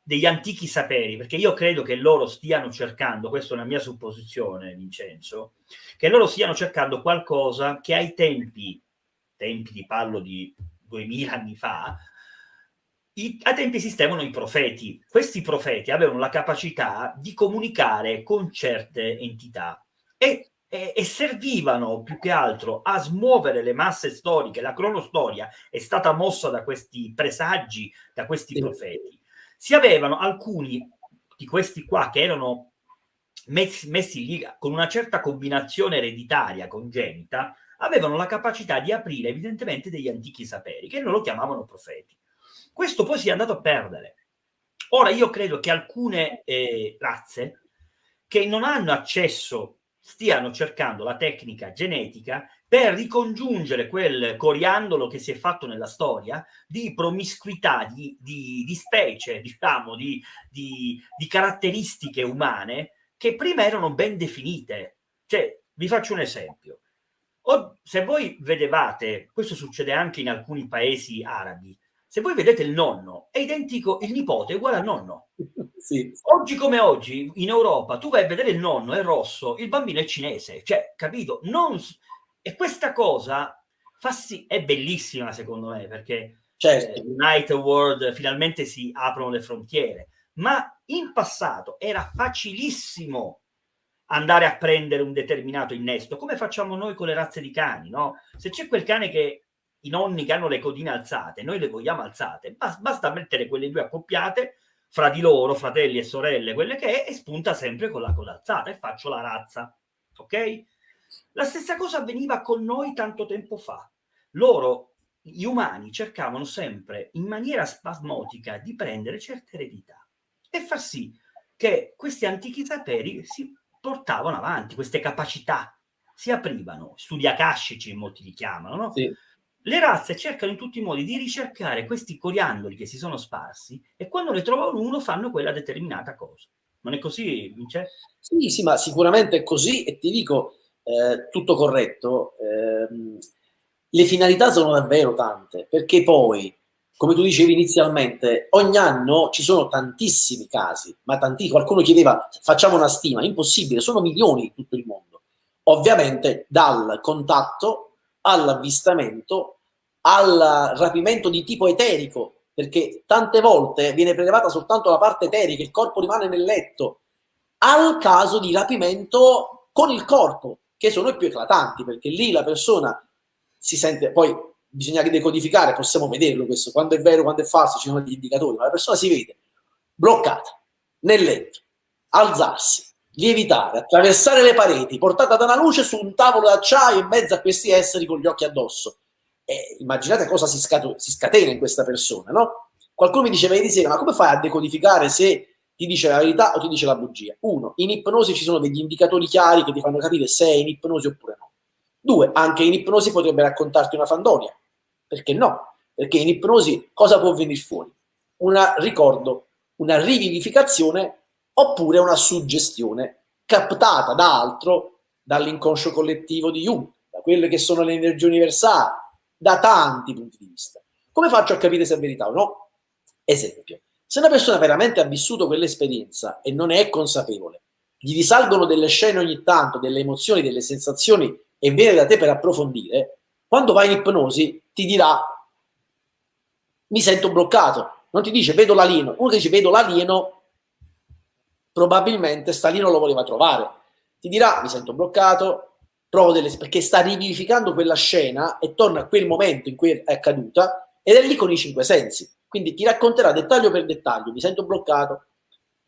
degli antichi saperi, perché io credo che loro stiano cercando, questa è una mia supposizione, Vincenzo, che loro stiano cercando qualcosa che ai tempi, tempi di parlo di 2000 anni fa, i, ai tempi esistevano i profeti. Questi profeti avevano la capacità di comunicare con certe entità e, e, e servivano più che altro a smuovere le masse storiche. La cronostoria è stata mossa da questi presagi, da questi profeti si avevano alcuni di questi qua che erano messi, messi lì con una certa combinazione ereditaria congenita, avevano la capacità di aprire evidentemente degli antichi saperi, che loro chiamavano profeti. Questo poi si è andato a perdere. Ora io credo che alcune eh, razze che non hanno accesso stiano cercando la tecnica genetica per ricongiungere quel coriandolo che si è fatto nella storia di promiscuità, di, di, di specie, diciamo, di, di, caratteristiche umane che prima erano ben definite. Cioè, vi faccio un esempio. O, se voi vedevate, questo succede anche in alcuni paesi arabi, se voi vedete il nonno, è identico, il nipote è uguale al nonno. Sì. Oggi come oggi, in Europa, tu vai a vedere il nonno, è rosso, il bambino è cinese, cioè, capito? Non, e questa cosa fa sì, è bellissima secondo me perché certo. eh, United World finalmente si aprono le frontiere, ma in passato era facilissimo andare a prendere un determinato innesto, come facciamo noi con le razze di cani, no? Se c'è quel cane che i nonni che hanno le codine alzate, noi le vogliamo alzate, basta, mettere quelle due accoppiate fra di loro, fratelli e sorelle, quelle che è, e spunta sempre con la coda alzata e faccio la razza, ok? La stessa cosa avveniva con noi tanto tempo fa. Loro, gli umani, cercavano sempre in maniera spasmodica di prendere certe eredità e far sì che questi antichi saperi si portavano avanti, queste capacità si aprivano, studi akashici molti li chiamano, no? Sì. Le razze cercano in tutti i modi di ricercare questi coriandoli che si sono sparsi e quando ne trovano uno fanno quella determinata cosa. Non è così, Vince? Sì, sì, ma sicuramente è così e ti dico, eh, tutto corretto, ehm, le finalità sono davvero tante, perché poi, come tu dicevi inizialmente, ogni anno ci sono tantissimi casi, ma tanti, qualcuno chiedeva, facciamo una stima, impossibile, sono milioni in tutto il mondo. Ovviamente dal contatto all'avvistamento, al rapimento di tipo eterico, perché tante volte viene prelevata soltanto la parte eterica, il corpo rimane nel letto, al caso di rapimento con il corpo, che sono i più eclatanti, perché lì la persona si sente, poi bisogna decodificare, possiamo vederlo questo, quando è vero, quando è falso, ci sono degli indicatori, ma la persona si vede bloccata nel letto, alzarsi, lievitare, attraversare le pareti, portata da una luce su un tavolo d'acciaio in mezzo a questi esseri con gli occhi addosso. E immaginate cosa si, si scatena in questa persona, no? Qualcuno mi diceva ieri sera, ma come fai a decodificare se ti dice la verità o ti dice la bugia. Uno, in ipnosi ci sono degli indicatori chiari che ti fanno capire se è in ipnosi oppure no. Due, anche in ipnosi potrebbe raccontarti una fandonia. Perché no? Perché in ipnosi cosa può venire fuori? Un ricordo, una rivivificazione oppure una suggestione captata da altro, dall'inconscio collettivo di Jung, da quelle che sono le energie universali, da tanti punti di vista. Come faccio a capire se è verità o no? Esempio, se una persona veramente ha vissuto quell'esperienza e non ne è consapevole, gli risalgono delle scene ogni tanto, delle emozioni, delle sensazioni e viene da te per approfondire, quando vai in ipnosi ti dirà mi sento bloccato, non ti dice vedo l'alieno, uno che dice vedo l'alieno probabilmente Stalino lo voleva trovare, ti dirà mi sento bloccato, provo delle perché sta rivivificando quella scena e torna a quel momento in cui è accaduta ed è lì con i cinque sensi. Quindi ti racconterà dettaglio per dettaglio, mi sento bloccato,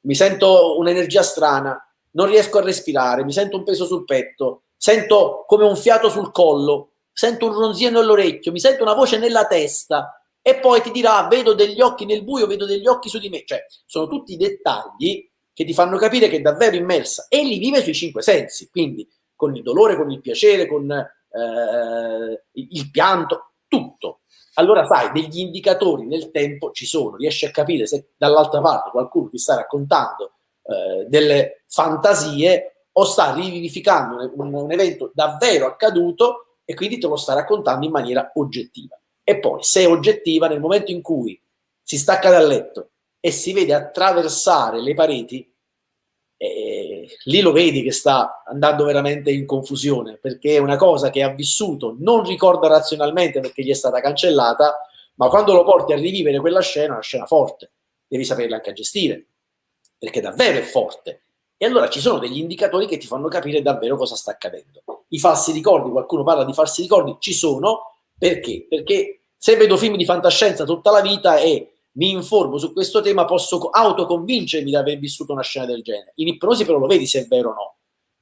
mi sento un'energia strana, non riesco a respirare, mi sento un peso sul petto, sento come un fiato sul collo, sento un ronzio nell'orecchio, mi sento una voce nella testa e poi ti dirà vedo degli occhi nel buio, vedo degli occhi su di me. Cioè, sono tutti dettagli che ti fanno capire che è davvero immersa e li vive sui cinque sensi, quindi con il dolore, con il piacere, con eh, il pianto, tutto. Allora sai, degli indicatori nel tempo ci sono, riesci a capire se dall'altra parte qualcuno ti sta raccontando eh, delle fantasie o sta rivivificando un, un evento davvero accaduto e quindi te lo sta raccontando in maniera oggettiva. E poi, se è oggettiva, nel momento in cui si stacca dal letto e si vede attraversare le pareti, eh, lì lo vedi che sta andando veramente in confusione, perché è una cosa che ha vissuto, non ricorda razionalmente perché gli è stata cancellata, ma quando lo porti a rivivere quella scena, una scena forte, devi saperla anche gestire, perché davvero è forte. E allora ci sono degli indicatori che ti fanno capire davvero cosa sta accadendo. I falsi ricordi, qualcuno parla di falsi ricordi, ci sono, perché? Perché se vedo film di fantascienza tutta la vita e mi informo su questo tema, posso autoconvincermi di aver vissuto una scena del genere. In ipnosi però lo vedi se è vero o no.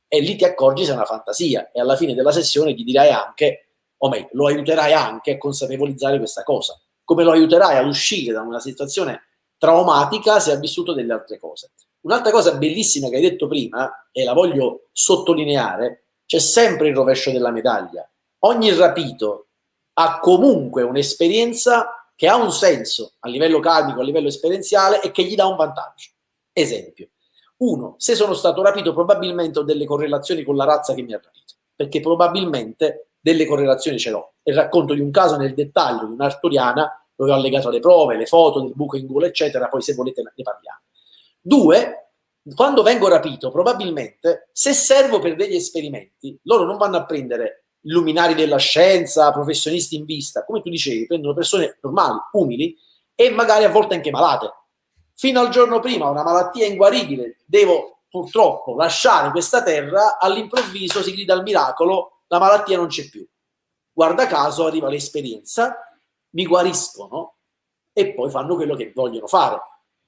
E lì ti accorgi se è una fantasia e alla fine della sessione gli dirai anche, o meglio, lo aiuterai anche a consapevolizzare questa cosa. Come lo aiuterai ad uscire da una situazione traumatica se ha vissuto delle altre cose. Un'altra cosa bellissima che hai detto prima, e la voglio sottolineare, c'è sempre il rovescio della medaglia. Ogni rapito ha comunque un'esperienza che ha un senso a livello karmico, a livello esperienziale e che gli dà un vantaggio. Esempio, uno, se sono stato rapito probabilmente ho delle correlazioni con la razza che mi ha rapito, perché probabilmente delle correlazioni ce l'ho. E racconto di un caso nel dettaglio di un'arturiana dove ho allegato le prove, le foto del buco in gola, eccetera, poi se volete ne parliamo. Due, quando vengo rapito, probabilmente, se servo per degli esperimenti, loro non vanno a prendere luminari della scienza, professionisti in vista, come tu dicevi, prendono persone normali, umili e magari a volte anche malate. Fino al giorno prima, una malattia inguaribile, devo purtroppo lasciare questa terra, all'improvviso si grida al miracolo, la malattia non c'è più. Guarda caso arriva l'esperienza, mi guariscono e poi fanno quello che vogliono fare.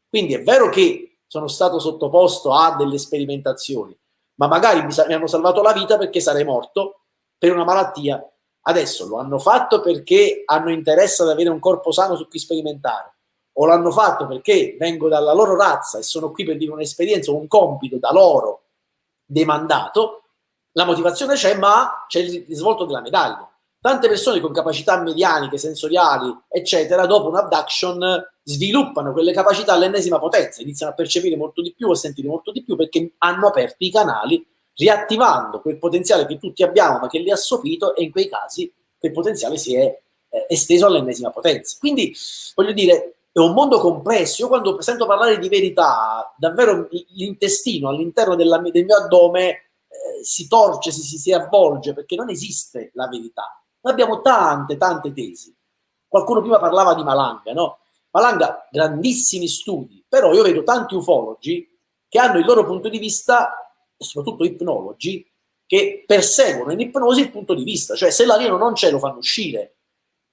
Quindi è vero che sono stato sottoposto a delle sperimentazioni, ma magari mi, mi hanno salvato la vita perché sarei morto per una malattia. Adesso lo hanno fatto perché hanno interesse ad avere un corpo sano su cui sperimentare, o l'hanno fatto perché vengo dalla loro razza e sono qui per dire un'esperienza un compito da loro demandato, la motivazione c'è, ma c'è il risvolto della medaglia. Tante persone con capacità medianiche, sensoriali, eccetera, dopo un abduction sviluppano quelle capacità all'ennesima potenza, iniziano a percepire molto di più, a sentire molto di più perché hanno aperto i canali riattivando quel potenziale che tutti abbiamo ma che li ha sopito e in quei casi quel potenziale si è eh, esteso all'ennesima potenza. Quindi voglio dire, è un mondo complesso. Io quando sento parlare di verità, davvero l'intestino all'interno del mio addome eh, si torce, si, si, si avvolge perché non esiste la verità. Noi abbiamo tante, tante tesi. Qualcuno prima parlava di Malanga, no? Malanga, grandissimi studi, però io vedo tanti ufologi che hanno il loro punto di vista e soprattutto ipnologi che perseguono in ipnosi il punto di vista, cioè se l'alieno non c'è lo fanno uscire.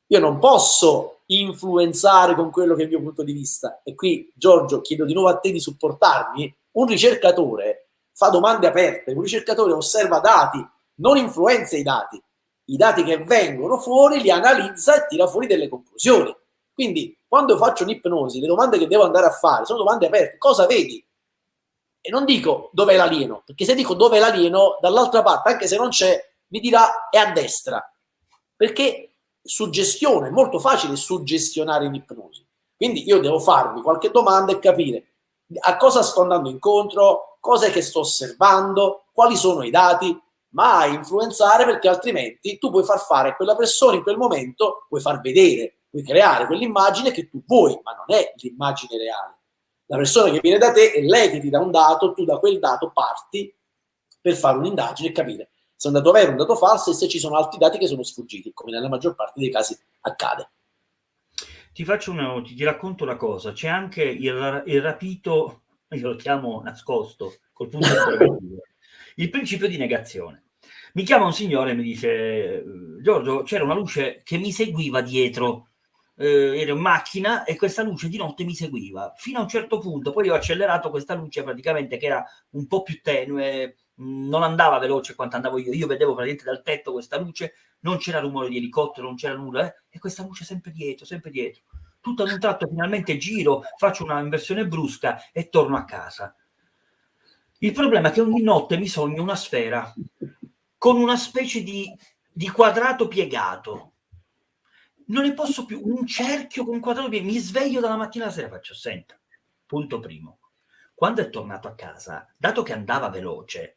Io non posso influenzare con quello che è il mio punto di vista. E qui, Giorgio, chiedo di nuovo a te di supportarmi. Un ricercatore fa domande aperte, un ricercatore osserva dati, non influenza i dati. I dati che vengono fuori li analizza e tira fuori delle conclusioni. Quindi, quando faccio un'ipnosi, le domande che devo andare a fare sono domande aperte. Cosa vedi? E non dico dov'è l'alieno, perché se dico dov'è l'alieno, dall'altra parte, anche se non c'è, mi dirà è a destra. Perché suggestione, è molto facile suggestionare in ipnosi. Quindi io devo farmi qualche domanda e capire a cosa sto andando incontro, cosa è che sto osservando, quali sono i dati, ma influenzare perché altrimenti tu puoi far fare a quella persona in quel momento, puoi far vedere, puoi creare quell'immagine che tu vuoi, ma non è l'immagine reale la persona che viene da te è lei che ti dà un dato, tu da quel dato parti per fare un'indagine e capire se è un dato vero un dato falso e se ci sono altri dati che sono sfuggiti, come nella maggior parte dei casi accade. Ti, faccio una, ti, ti racconto una cosa, c'è anche il, il, rapito, io lo chiamo nascosto, col punto interrogativo, il principio di negazione. Mi chiama un signore e mi dice, Giorgio, c'era una luce che mi seguiva dietro, eh, ero in macchina e questa luce di notte mi seguiva fino a un certo punto. Poi ho accelerato questa luce praticamente che era un po' più tenue, non andava veloce quanto andavo io, io vedevo praticamente dal tetto questa luce, non c'era rumore di elicottero, non c'era nulla, eh? e questa luce sempre dietro, sempre dietro. Tutto ad un tratto finalmente giro, faccio una inversione brusca e torno a casa. Il problema è che ogni notte mi sogno una sfera con una specie di, di quadrato piegato. Non ne posso più, un cerchio con quadrato piegato. Mi sveglio dalla mattina alla sera, faccio, senta, punto primo. Quando è tornato a casa, dato che andava veloce,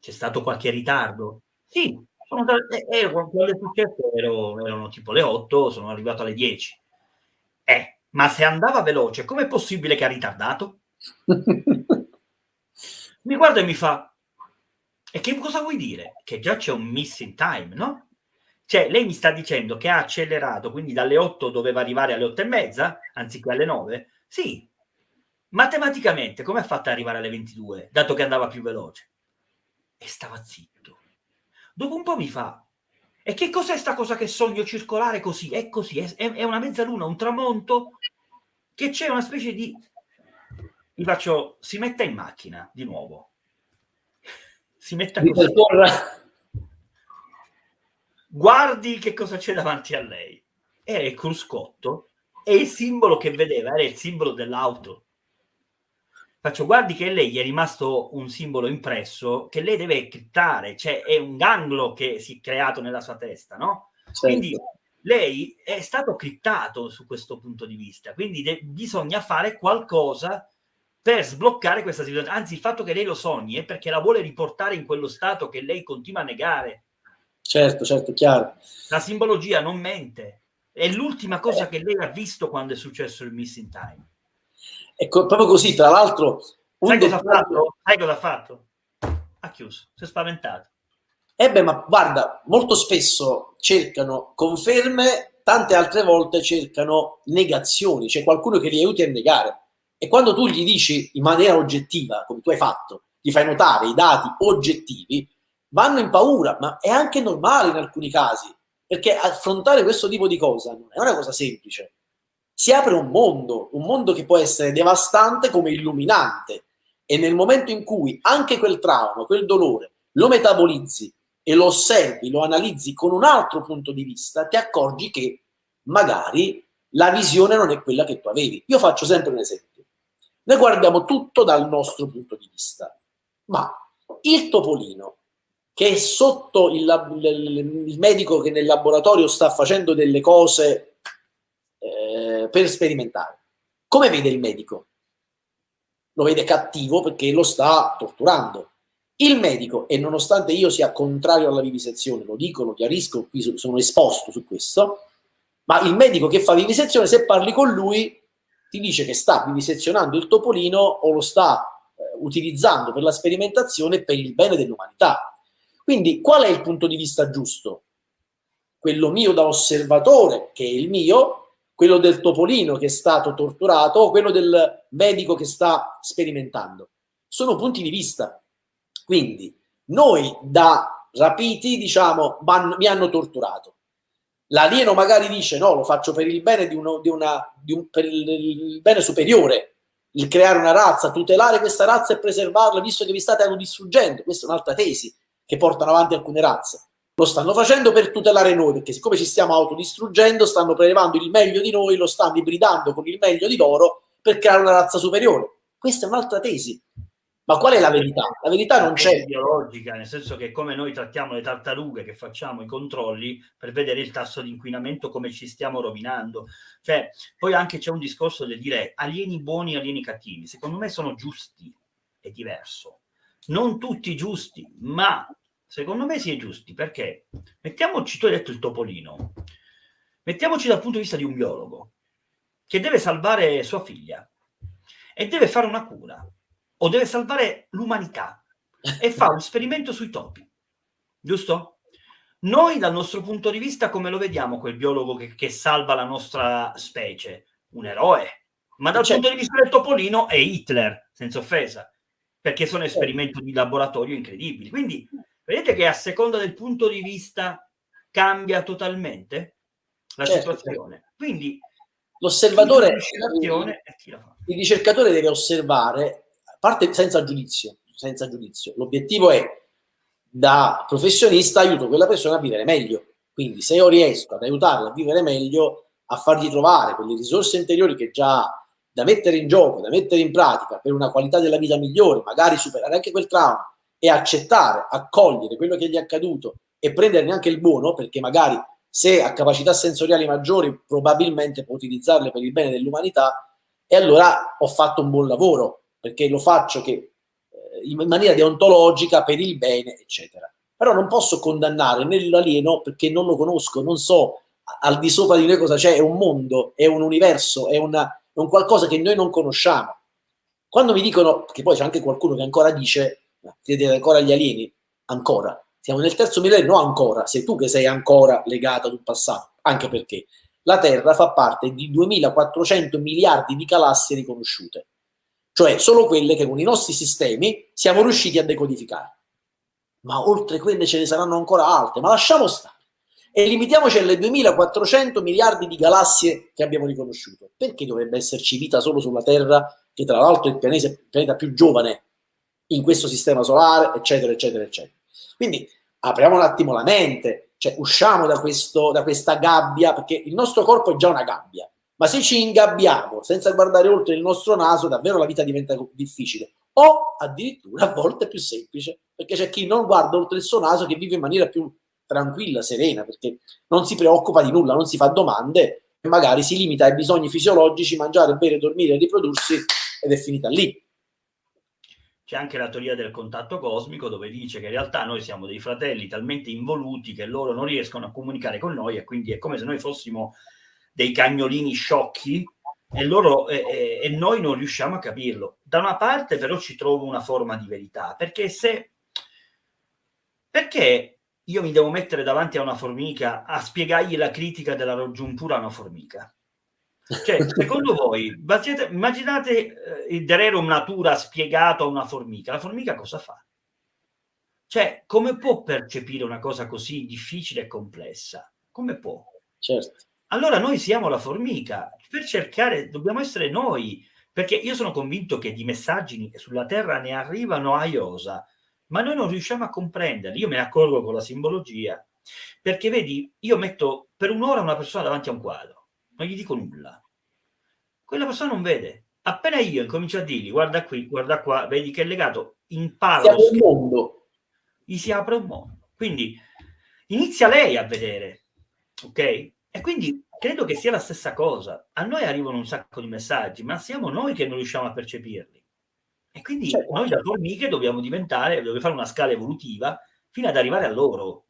c'è stato qualche ritardo? Sì, sono da, eh, eh, quando è successo ero, erano tipo le 8, sono arrivato alle 10. Eh, ma se andava veloce, com'è possibile che ha ritardato? mi guarda e mi fa, e che cosa vuoi dire? Che già c'è un missing time, no? Cioè, lei mi sta dicendo che ha accelerato, quindi dalle 8 doveva arrivare alle 8 e mezza, anziché alle 9? Sì. Matematicamente, come ha fatto ad arrivare alle 22, dato che andava più veloce? E stava zitto. Dopo un po' mi fa, e che cos'è sta cosa che sogno circolare così? È così, è, è una mezzaluna, un tramonto, che c'è una specie di... Gli faccio, si metta in macchina di nuovo. Si metta così. Guardi che cosa c'è davanti a lei. Era il cruscotto e il simbolo che vedeva era il simbolo dell'auto. Faccio, guardi che lei gli è rimasto un simbolo impresso che lei deve criptare, cioè è un ganglo che si è creato nella sua testa, no? Certo. Quindi lei è stato criptato su questo punto di vista, quindi de- bisogna fare qualcosa per sbloccare questa situazione. Anzi, il fatto che lei lo sogni è perché la vuole riportare in quello stato che lei continua a negare. Certo, certo, chiaro. La simbologia non mente. È l'ultima cosa che lei ha visto quando è successo il missing time. Ecco, proprio così, tra l'altro... Sai cosa, dettaglio... fatto? Sai cosa ha fatto? Ha chiuso, si è spaventato. Eh beh, ma guarda, molto spesso cercano conferme, tante altre volte cercano negazioni, c'è qualcuno che li aiuti a negare. E quando tu gli dici in maniera oggettiva, come tu hai fatto, gli fai notare i dati oggettivi, vanno in paura, ma è anche normale in alcuni casi, perché affrontare questo tipo di cosa non è una cosa semplice si apre un mondo, un mondo che può essere devastante come illuminante. E nel momento in cui anche quel trauma, quel dolore, lo metabolizzi e lo osservi, lo analizzi con un altro punto di vista, ti accorgi che magari la visione non è quella che tu avevi. Io faccio sempre un esempio. Noi guardiamo tutto dal nostro punto di vista, ma il topolino che è sotto il, il, medico che nel laboratorio sta facendo delle cose eh, per sperimentare. Come vede il medico? Lo vede cattivo perché lo sta torturando. Il medico, e nonostante io sia contrario alla vivisezione, lo dico, lo chiarisco, qui sono esposto su questo, ma il medico che fa vivisezione, se parli con lui, ti dice che sta vivisezionando il topolino o lo sta eh, utilizzando per la sperimentazione per il bene dell'umanità. Quindi qual è il punto di vista giusto? Quello mio da osservatore, che è il mio, quello del topolino che è stato torturato o quello del medico che sta sperimentando. Sono punti di vista. Quindi noi da rapiti diciamo mi hanno torturato. L'alieno magari dice no, lo faccio per il bene di uno, di una, di un, per il, bene superiore, il creare una razza, tutelare questa razza e preservarla visto che vi state autodistruggendo. Questa è un'altra tesi che portano avanti alcune razze. Lo stanno facendo per tutelare noi, perché siccome ci stiamo autodistruggendo, stanno prelevando il meglio di noi, lo stanno ibridando con il meglio di loro per creare una razza superiore. Questa è un'altra tesi. Ma qual è la verità? La verità non c'è. È biologica, nel senso che come noi trattiamo le tartarughe che facciamo i controlli per vedere il tasso di inquinamento, come ci stiamo rovinando. Cioè, poi anche c'è un discorso del dire alieni buoni, alieni cattivi. Secondo me sono giusti, è diverso. Non tutti giusti, ma Secondo me si è giusti perché mettiamoci, tu hai detto il topolino, mettiamoci dal punto di vista di un biologo che deve salvare sua figlia e deve fare una cura o deve salvare l'umanità e fa un esperimento sui topi, giusto? Noi dal nostro punto di vista come lo vediamo quel biologo che, che salva la nostra specie? Un eroe. Ma dal certo. punto di vista del topolino è Hitler, senza offesa, perché sono esperimenti di laboratorio incredibili. Quindi Vedete che a seconda del punto di vista cambia totalmente la certo. situazione. Quindi l'osservatore, il ricercatore deve osservare, a parte senza giudizio, senza giudizio. L'obiettivo è, da professionista, aiuto quella persona a vivere meglio. Quindi se io riesco ad aiutarla a vivere meglio, a fargli trovare quelle risorse interiori che già ha, da mettere in gioco, da mettere in pratica per una qualità della vita migliore, magari superare anche quel trauma e accettare, accogliere quello che gli è accaduto e prenderne anche il buono, perché magari se ha capacità sensoriali maggiori probabilmente può utilizzarle per il bene dell'umanità e allora ho fatto un buon lavoro, perché lo faccio che, eh, in maniera deontologica per il bene, eccetera. Però non posso condannare né l'alieno perché non lo conosco, non so al di sopra di noi cosa c'è, è un mondo, è un universo, è, una, è un qualcosa che noi non conosciamo. Quando mi dicono, che poi c'è anche qualcuno che ancora dice, credete ancora agli alieni? Ancora. Siamo nel terzo millennio, ancora, sei tu che sei ancora legato ad un passato, anche perché la Terra fa parte di 2400 miliardi di galassie riconosciute, cioè solo quelle che con i nostri sistemi siamo riusciti a decodificare. Ma oltre quelle ce ne saranno ancora altre, ma lasciamo stare e limitiamoci alle 2400 miliardi di galassie che abbiamo riconosciuto. Perché dovrebbe esserci vita solo sulla Terra, che tra l'altro è il pianeta più giovane in questo sistema solare, eccetera, eccetera, eccetera. Quindi apriamo un attimo la mente, cioè usciamo da, questo, da questa gabbia, perché il nostro corpo è già una gabbia, ma se ci ingabbiamo senza guardare oltre il nostro naso, davvero la vita diventa difficile. O addirittura a volte più semplice, perché c'è chi non guarda oltre il suo naso che vive in maniera più tranquilla, serena, perché non si preoccupa di nulla, non si fa domande, magari si limita ai bisogni fisiologici, mangiare, bere, dormire, riprodursi ed è finita lì. C'è anche la teoria del contatto cosmico dove dice che in realtà noi siamo dei fratelli talmente involuti che loro non riescono a comunicare con noi e quindi è come se noi fossimo dei cagnolini sciocchi e, loro, e, e noi non riusciamo a capirlo. Da una parte però ci trovo una forma di verità, perché se... Perché io mi devo mettere davanti a una formica a spiegargli la critica della raggiuntura a una formica. Cioè, secondo voi, immaginate eh, il Dererum Natura spiegato a una formica, la formica cosa fa? Cioè, come può percepire una cosa così difficile e complessa? Come può? Certo. Allora noi siamo la formica, per cercare, dobbiamo essere noi, perché io sono convinto che di messaggi sulla Terra ne arrivano a iosa, ma noi non riusciamo a comprenderli. Io me ne accorgo con la simbologia, perché vedi, io metto per un'ora una persona davanti a un quadro, non gli dico nulla. Quella persona non vede. Appena io incomincio a dirgli, guarda qui, guarda qua, vedi che è legato, impara lo schermo, mondo. gli si apre un mondo. Quindi inizia lei a vedere, ok? E quindi credo che sia la stessa cosa. A noi arrivano un sacco di messaggi, ma siamo noi che non riusciamo a percepirli. E quindi certo. noi da formiche dobbiamo diventare, dobbiamo fare una scala evolutiva fino ad arrivare a loro.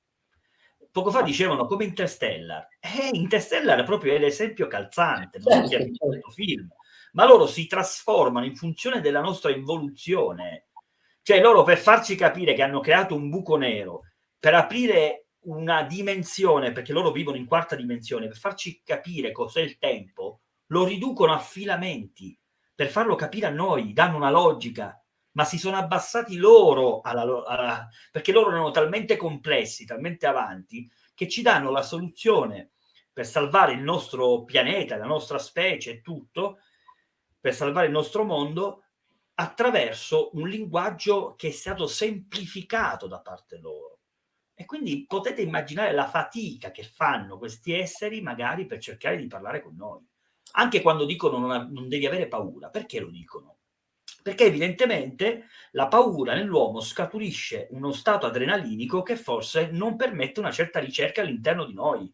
Poco fa dicevano come Interstellar. Eh, Interstellar proprio è l'esempio calzante, non certo, certo. questo film. Ma loro si trasformano in funzione della nostra involuzione. Cioè loro per farci capire che hanno creato un buco nero, per aprire una dimensione, perché loro vivono in quarta dimensione, per farci capire cos'è il tempo, lo riducono a filamenti per farlo capire a noi, danno una logica, ma si sono abbassati loro, alla, alla, perché loro erano talmente complessi, talmente avanti, che ci danno la soluzione per salvare il nostro pianeta, la nostra specie e tutto, per salvare il nostro mondo, attraverso un linguaggio che è stato semplificato da parte loro. E quindi potete immaginare la fatica che fanno questi esseri magari per cercare di parlare con noi anche quando dicono non, non devi avere paura, perché lo dicono? Perché evidentemente la paura nell'uomo scaturisce uno stato adrenalinico che forse non permette una certa ricerca all'interno di noi.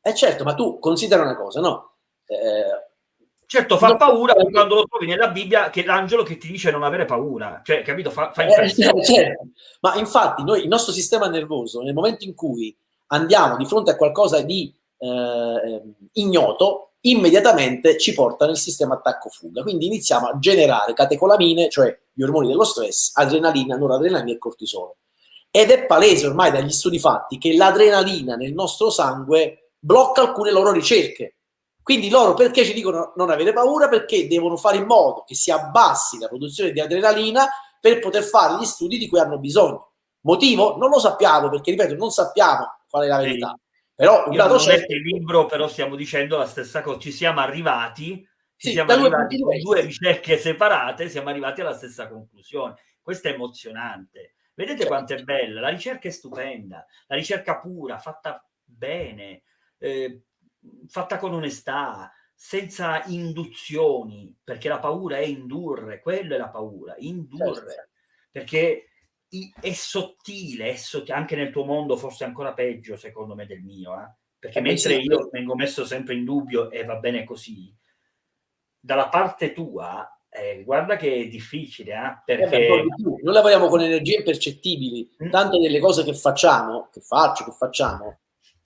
Eh certo, ma tu considera una cosa, no? Eh, certo, fa paura no, quando lo trovi nella Bibbia che l'angelo che ti dice non avere paura, cioè, capito? Fa, fa eh, certo. Ma infatti noi, il nostro sistema nervoso, nel momento in cui andiamo di fronte a qualcosa di eh, ignoto, immediatamente ci porta nel sistema attacco-fuga. Quindi iniziamo a generare catecolamine, cioè gli ormoni dello stress, adrenalina, noradrenalina e cortisolo. Ed è palese ormai dagli studi fatti che l'adrenalina nel nostro sangue blocca alcune loro ricerche. Quindi loro perché ci dicono non avere paura? Perché devono fare in modo che si abbassi la produzione di adrenalina per poter fare gli studi di cui hanno bisogno. Motivo? Non lo sappiamo, perché ripeto, non sappiamo qual è la verità. Però un Io dato certo... il libro, però stiamo dicendo la stessa cosa, ci siamo arrivati, ci sì, siamo arrivati con due ricerche separate, siamo arrivati alla stessa conclusione. questo è emozionante. Vedete certo. quanto è bella, la ricerca è stupenda, la ricerca pura, fatta bene, eh, fatta con onestà, senza induzioni, perché la paura è indurre, quella è la paura, indurre, certo. perché è sottile, è sottile, anche nel tuo mondo forse ancora peggio secondo me del mio, eh? perché eh mentre io vengo messo sempre in dubbio e va bene così, dalla parte tua eh, guarda che è difficile, eh? perché... Eh noi lavoriamo con energie impercettibili, mm. tante delle cose che facciamo, che faccio, che facciamo,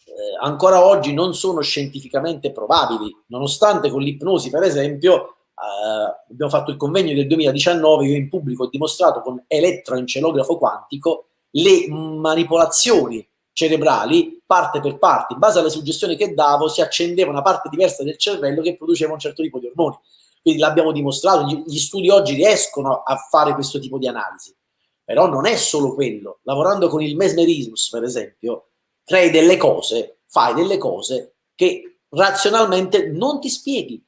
eh, ancora oggi non sono scientificamente probabili, nonostante con l'ipnosi, per esempio, eh, abbiamo fatto il convegno del 2019, io in pubblico ho dimostrato con elettroencelografo quantico le manipolazioni cerebrali parte per parte, in base alle suggestioni che davo si accendeva una parte diversa del cervello che produceva un certo tipo di ormoni. Quindi l'abbiamo dimostrato, gli studi oggi riescono a fare questo tipo di analisi. Però non è solo quello. Lavorando con il mesmerismo, per esempio, crei delle cose, fai delle cose che razionalmente non ti spieghi,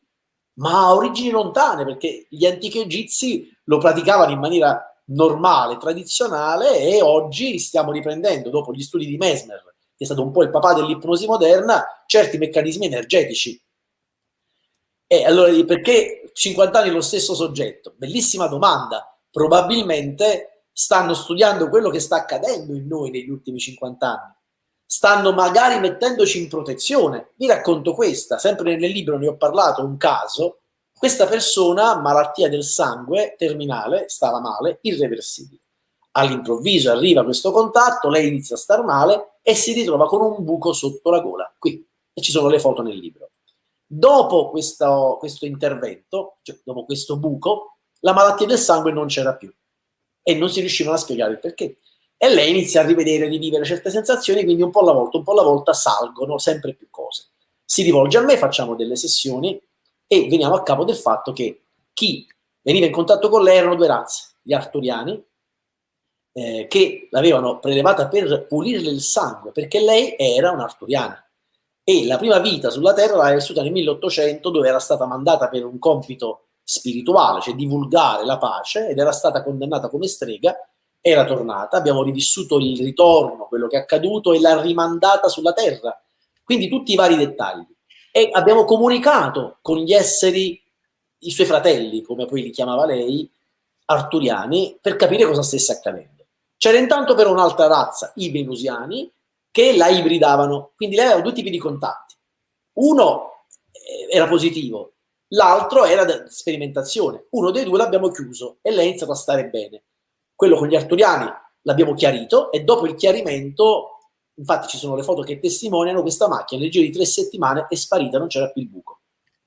ma ha origini lontane, perché gli antichi egizi lo praticavano in maniera normale, tradizionale e oggi stiamo riprendendo, dopo gli studi di Mesmer, che è stato un po' il papà dell'ipnosi moderna, certi meccanismi energetici. E allora perché 50 anni lo stesso soggetto? Bellissima domanda. Probabilmente stanno studiando quello che sta accadendo in noi negli ultimi 50 anni stanno magari mettendoci in protezione. Vi racconto questa, sempre nel libro ne ho parlato, un caso, questa persona, malattia del sangue, terminale, stava male, irreversibile. All'improvviso arriva questo contatto, lei inizia a star male e si ritrova con un buco sotto la gola, qui, e ci sono le foto nel libro. Dopo questo, questo intervento, cioè dopo questo buco, la malattia del sangue non c'era più e non si riuscivano a spiegare il perché e lei inizia a rivedere, a rivivere certe sensazioni, quindi un po' alla volta, un po' alla volta salgono sempre più cose. Si rivolge a me, facciamo delle sessioni e veniamo a capo del fatto che chi veniva in contatto con lei erano due razze, gli arturiani, eh, che l'avevano prelevata per pulirle il sangue, perché lei era un'arturiana. E la prima vita sulla Terra l'aveva vissuta nel 1800, dove era stata mandata per un compito spirituale, cioè divulgare la pace, ed era stata condannata come strega, era tornata, abbiamo rivissuto il ritorno, quello che è accaduto e l'ha rimandata sulla terra. Quindi tutti i vari dettagli. E abbiamo comunicato con gli esseri, i suoi fratelli, come poi li chiamava lei, arturiani, per capire cosa stesse accadendo. C'era intanto però un'altra razza, i venusiani, che la ibridavano, quindi lei aveva due tipi di contatti. Uno eh, era positivo, l'altro era sperimentazione. Uno dei due l'abbiamo chiuso e lei ha iniziato a stare bene quello con gli arturiani l'abbiamo chiarito e dopo il chiarimento, infatti ci sono le foto che testimoniano, questa macchina nel giro di tre settimane è sparita, non c'era più il buco.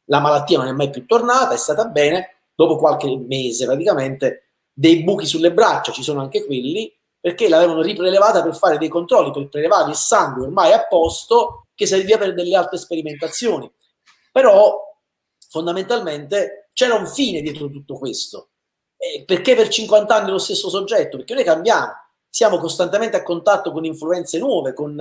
La malattia non è mai più tornata, è stata bene, dopo qualche mese praticamente, dei buchi sulle braccia, ci sono anche quelli, perché l'avevano riprelevata per fare dei controlli, per prelevare il sangue ormai a posto, che serviva per delle altre sperimentazioni. Però fondamentalmente c'era un fine dietro tutto questo, eh, perché per 50 anni lo stesso soggetto? Perché noi cambiamo, siamo costantemente a contatto con influenze nuove, con,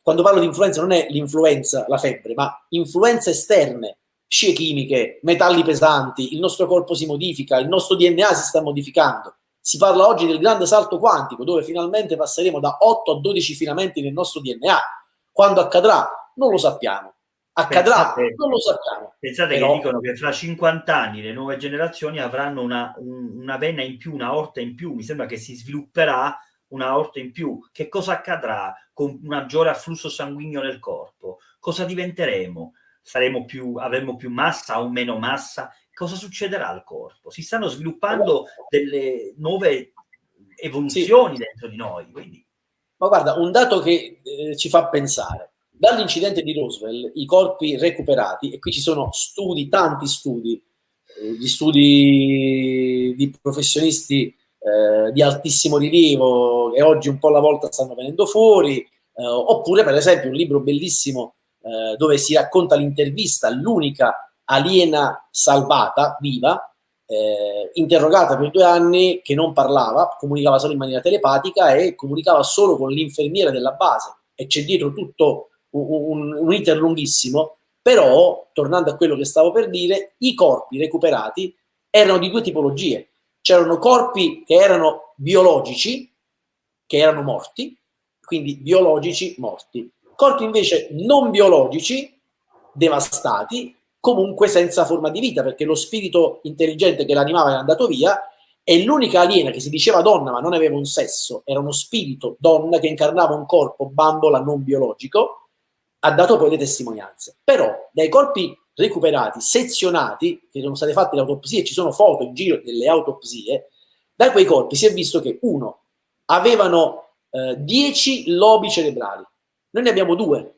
quando parlo di influenza non è l'influenza, la febbre, ma influenze esterne, scie chimiche, metalli pesanti, il nostro corpo si modifica, il nostro DNA si sta modificando. Si parla oggi del grande salto quantico, dove finalmente passeremo da 8 a 12 filamenti nel nostro DNA. Quando accadrà? Non lo sappiamo. Accadrà? Pensate, non lo sappiamo. Pensate Però... che dicono che fra 50 anni le nuove generazioni avranno una, un, una vena in più, una orta in più. Mi sembra che si svilupperà una orta in più. Che cosa accadrà con un maggiore afflusso sanguigno nel corpo? Cosa diventeremo? Saremo più, avremo più massa o meno massa? Cosa succederà al corpo? Si stanno sviluppando delle nuove evoluzioni sì. dentro di noi. Quindi... Ma guarda, un dato che eh, ci fa pensare Dall'incidente di Roswell, i corpi recuperati, e qui ci sono studi, tanti studi, eh, studi di professionisti eh, di altissimo rilievo e oggi un po' alla volta stanno venendo fuori, eh, oppure per esempio un libro bellissimo eh, dove si racconta l'intervista all'unica aliena salvata, viva, eh, interrogata per due anni, che non parlava, comunicava solo in maniera telepatica e comunicava solo con l'infermiera della base e c'è dietro tutto un, un iter lunghissimo, però, tornando a quello che stavo per dire, i corpi recuperati erano di due tipologie. c'erano corpi che erano biologici, che erano morti, quindi biologici morti. Corpi invece non biologici, devastati, comunque senza forma di vita, perché lo spirito intelligente che l'animava era andato via e l'unica aliena che si diceva donna ma non aveva un sesso, era uno spirito donna che incarnava un corpo bambola non biologico, ha dato poi le testimonianze. Però dai corpi recuperati, sezionati, che sono state fatte le autopsie, ci sono foto in giro delle autopsie, da quei corpi si è visto che uno, avevano 10 eh, lobi cerebrali, noi ne abbiamo due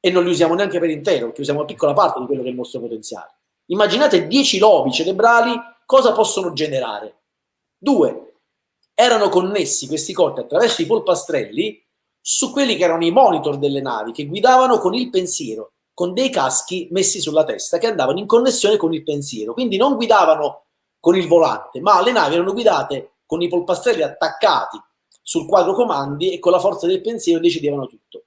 e non li usiamo neanche per intero, perché usiamo una piccola parte di quello che è il nostro potenziale. Immaginate 10 lobi cerebrali cosa possono generare? Due, erano connessi questi corpi attraverso i polpastrelli su quelli che erano i monitor delle navi che guidavano con il pensiero con dei caschi messi sulla testa che andavano in connessione con il pensiero. Quindi non guidavano con il volante, ma le navi erano guidate con i polpastrelli attaccati sul quadro comandi e con la forza del pensiero decidevano tutto.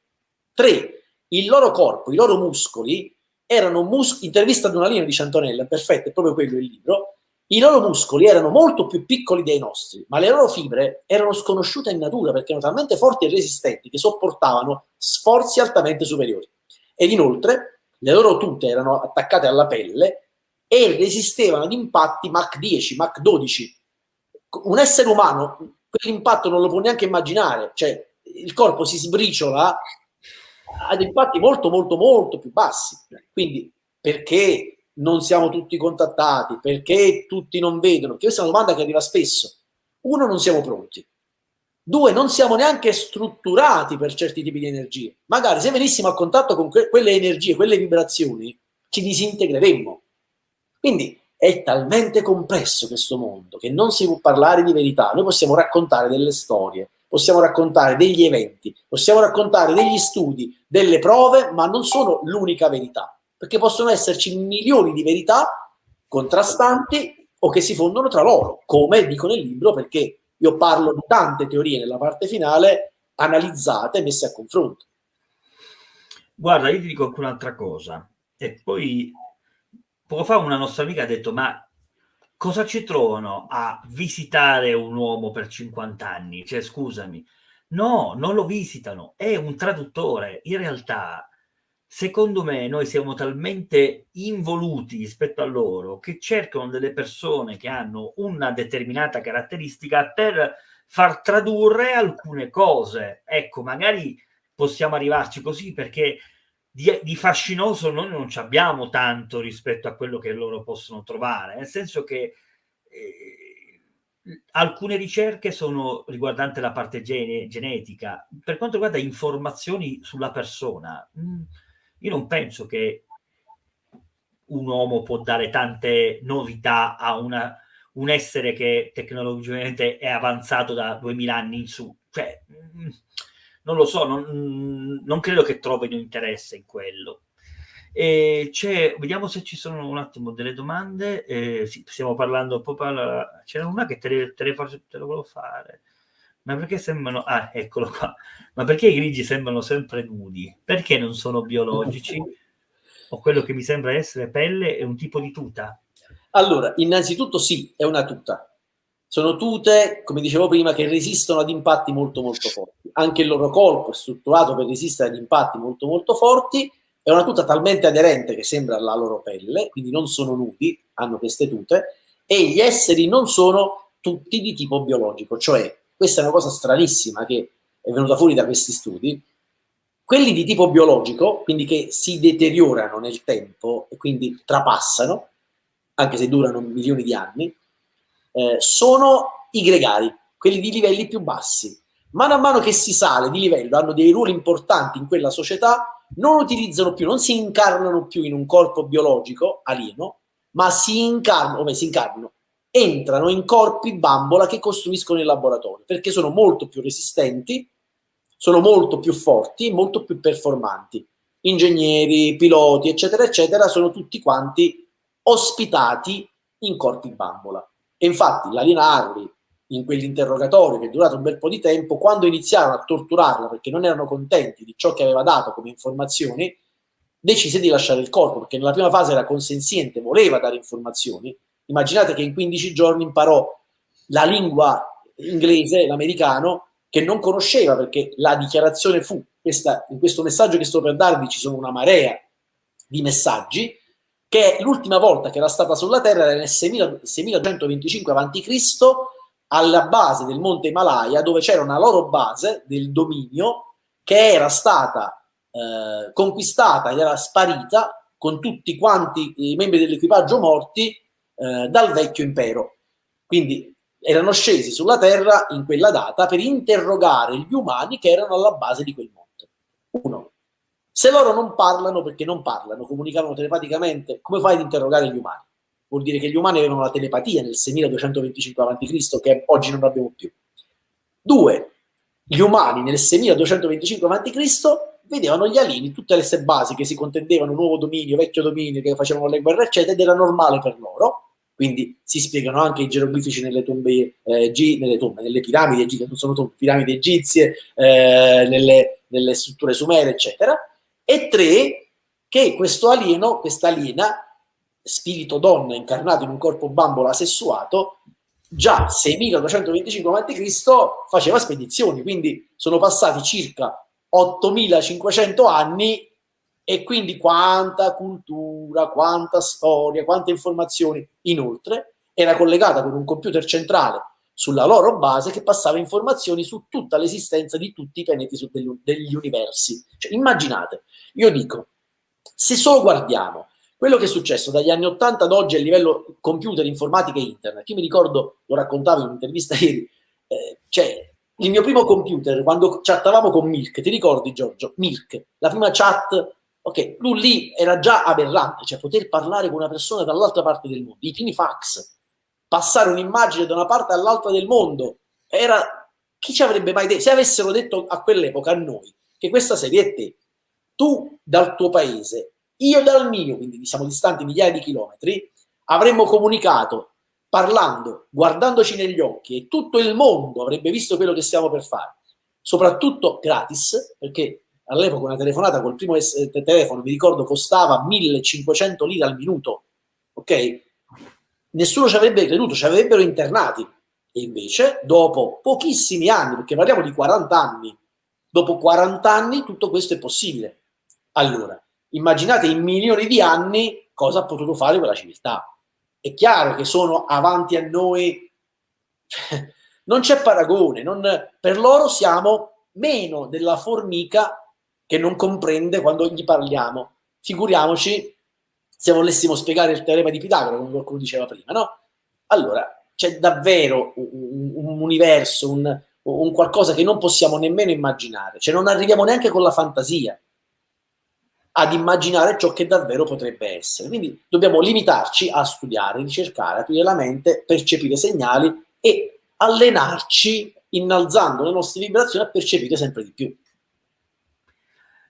Tre, il loro corpo, i loro muscoli erano muscoli, intervista ad una linea di Ciantonella, perfetto, è proprio quello il libro, i loro muscoli erano molto più piccoli dei nostri, ma le loro fibre erano sconosciute in natura perché erano talmente forti e resistenti che sopportavano sforzi altamente superiori ed inoltre le loro tute erano attaccate alla pelle e resistevano ad impatti Mach 10, Mach 12. Un essere umano quell'impatto non lo può neanche immaginare, cioè il corpo si sbriciola ad impatti molto molto molto più bassi. Quindi perché non siamo tutti contattati? Perché tutti non vedono? questa è una domanda che arriva spesso. Uno, non siamo pronti. Due, non siamo neanche strutturati per certi tipi di energie. Magari se venissimo a contatto con que quelle energie, quelle vibrazioni, ci disintegreremmo. Quindi è talmente complesso questo mondo che non si può parlare di verità. Noi possiamo raccontare delle storie, possiamo raccontare degli eventi, possiamo raccontare degli studi, delle prove, ma non sono l'unica verità, perché possono esserci milioni di verità contrastanti o che si fondono tra loro, come dico nel libro, perché io parlo di tante teorie nella parte finale analizzate e messe a confronto. Guarda, io ti dico anche un'altra cosa. E poi poco fa una nostra amica ha detto, ma cosa ci trovano a visitare un uomo per 50 anni? Cioè, scusami. No, non lo visitano, è un traduttore. In realtà secondo me noi siamo talmente involuti rispetto a loro che cercano delle persone che hanno una determinata caratteristica per far tradurre alcune cose. Ecco, magari possiamo arrivarci così perché di, di fascinoso noi non ci abbiamo tanto rispetto a quello che loro possono trovare, nel senso che eh, alcune ricerche sono riguardanti la parte gene, genetica, per quanto riguarda informazioni sulla persona. Mh, mm, io non penso che un uomo può dare tante novità a una, un essere che tecnologicamente è avanzato da 2000 anni in su. Cioè, mm, non lo so, non, non credo che trovino interesse in quello. Vediamo se ci sono un attimo delle domande. Eh, sì, stiamo parlando proprio. C'era una che te, le, te, te lo volevo fare. Ma perché sembrano... Ah, eccolo qua. Ma perché i grigi sembrano sempre nudi? Perché non sono biologici? O quello che mi sembra essere pelle è un tipo di tuta? Allora, innanzitutto sì, è una tuta. Sono tute, come dicevo prima, che resistono ad impatti molto molto forti. Anche il loro corpo è strutturato per resistere ad impatti molto molto forti. È una tuta talmente aderente che sembra la loro pelle, quindi non sono nudi, hanno queste tute, e gli esseri non sono tutti di tipo biologico, cioè questa è una cosa stranissima che è venuta fuori da questi studi. Quelli di tipo biologico, quindi che si deteriorano nel tempo e quindi trapassano, anche se durano milioni di anni, eh, sono i gregari, quelli di livelli più bassi. Mano a mano che si sale di livello, hanno dei ruoli importanti in quella società, non utilizzano più, non si incarnano più in un corpo biologico alieno, ma si incarnano, come si incarnano, entrano in corpi bambola che costruiscono in laboratorio perché sono molto più resistenti, sono molto più forti, molto più performanti. Ingegneri, piloti, eccetera, eccetera, sono tutti quanti ospitati in corpi bambola. E infatti la Lina Harley, in quell'interrogatorio che è durato un bel po' di tempo, quando iniziarono a torturarla perché non erano contenti di ciò che aveva dato come informazioni, decise di lasciare il corpo, perché nella prima fase era consenziente, voleva dare informazioni, Immaginate che in 15 giorni imparò la lingua inglese, l'americano, che non conosceva perché la dichiarazione fu, questa, in questo messaggio che sto per darvi ci sono una marea di messaggi, che l'ultima volta che era stata sulla Terra era nel 6125 a.C. alla base del monte Himalaya, dove c'era una loro base del dominio che era stata eh, conquistata ed era sparita con tutti quanti i membri dell'equipaggio morti eh, dal vecchio impero. Quindi erano scesi sulla Terra in quella data per interrogare gli umani che erano alla base di quel monte. Uno. Se loro non parlano perché non parlano, comunicavano telepaticamente, come fai ad interrogare gli umani? Vuol dire che gli umani avevano la telepatia nel 6225 a.C., che oggi non abbiamo più. Due, gli umani nel 6225 a.C. vedevano gli alieni, tutte le sei basi che si contendevano nuovo dominio, vecchio dominio, che facevano le guerre, eccetera, ed era normale per loro quindi si spiegano anche i geroglifici nelle tombe, eh, G, nelle, tombe nelle piramidi, che non sono tombe, piramidi egizie, eh, nelle, nelle, strutture sumere, eccetera. E tre, che questo alieno, questa aliena, spirito donna incarnato in un corpo bambola sessuato, già 6225 a.C. faceva spedizioni, quindi sono passati circa 8500 anni e quindi quanta cultura, quanta storia, quante informazioni. Inoltre era collegata con un computer centrale sulla loro base che passava informazioni su tutta l'esistenza di tutti i pianeti degli, universi. Cioè, immaginate, io dico, se solo guardiamo quello che è successo dagli anni 80 ad oggi a livello computer, informatica e internet, io mi ricordo, lo raccontavo in un'intervista ieri, eh, cioè il mio primo computer, quando chattavamo con Milk, ti ricordi Giorgio? Milk, la prima chat Ok, lui lì era già aberrante, cioè poter parlare con una persona dall'altra parte del mondo, i primi fax, passare un'immagine da una parte all'altra del mondo, era chi ci avrebbe mai detto, se avessero detto a quell'epoca a noi che questa serie è te, tu dal tuo paese, io dal mio, quindi siamo distanti migliaia di chilometri, avremmo comunicato parlando, guardandoci negli occhi e tutto il mondo avrebbe visto quello che stiamo per fare, soprattutto gratis, perché all'epoca una telefonata col primo telefono, mi ricordo, costava 1500 lire al minuto, ok? Nessuno ci avrebbe creduto, ci avrebbero internati. E invece, dopo pochissimi anni, perché parliamo di 40 anni, dopo 40 anni tutto questo è possibile. Allora, immaginate in milioni di anni cosa ha potuto fare quella civiltà. È chiaro che sono avanti a noi, non c'è paragone, non, per loro siamo meno della formica che non comprende quando gli parliamo. Figuriamoci se volessimo spiegare il teorema di Pitagora, come qualcuno diceva prima, no? Allora, c'è davvero un, un universo, un, un, qualcosa che non possiamo nemmeno immaginare, cioè non arriviamo neanche con la fantasia ad immaginare ciò che davvero potrebbe essere. Quindi dobbiamo limitarci a studiare, ricercare, aprire la mente, percepire segnali e allenarci innalzando le nostre vibrazioni a percepire sempre di più.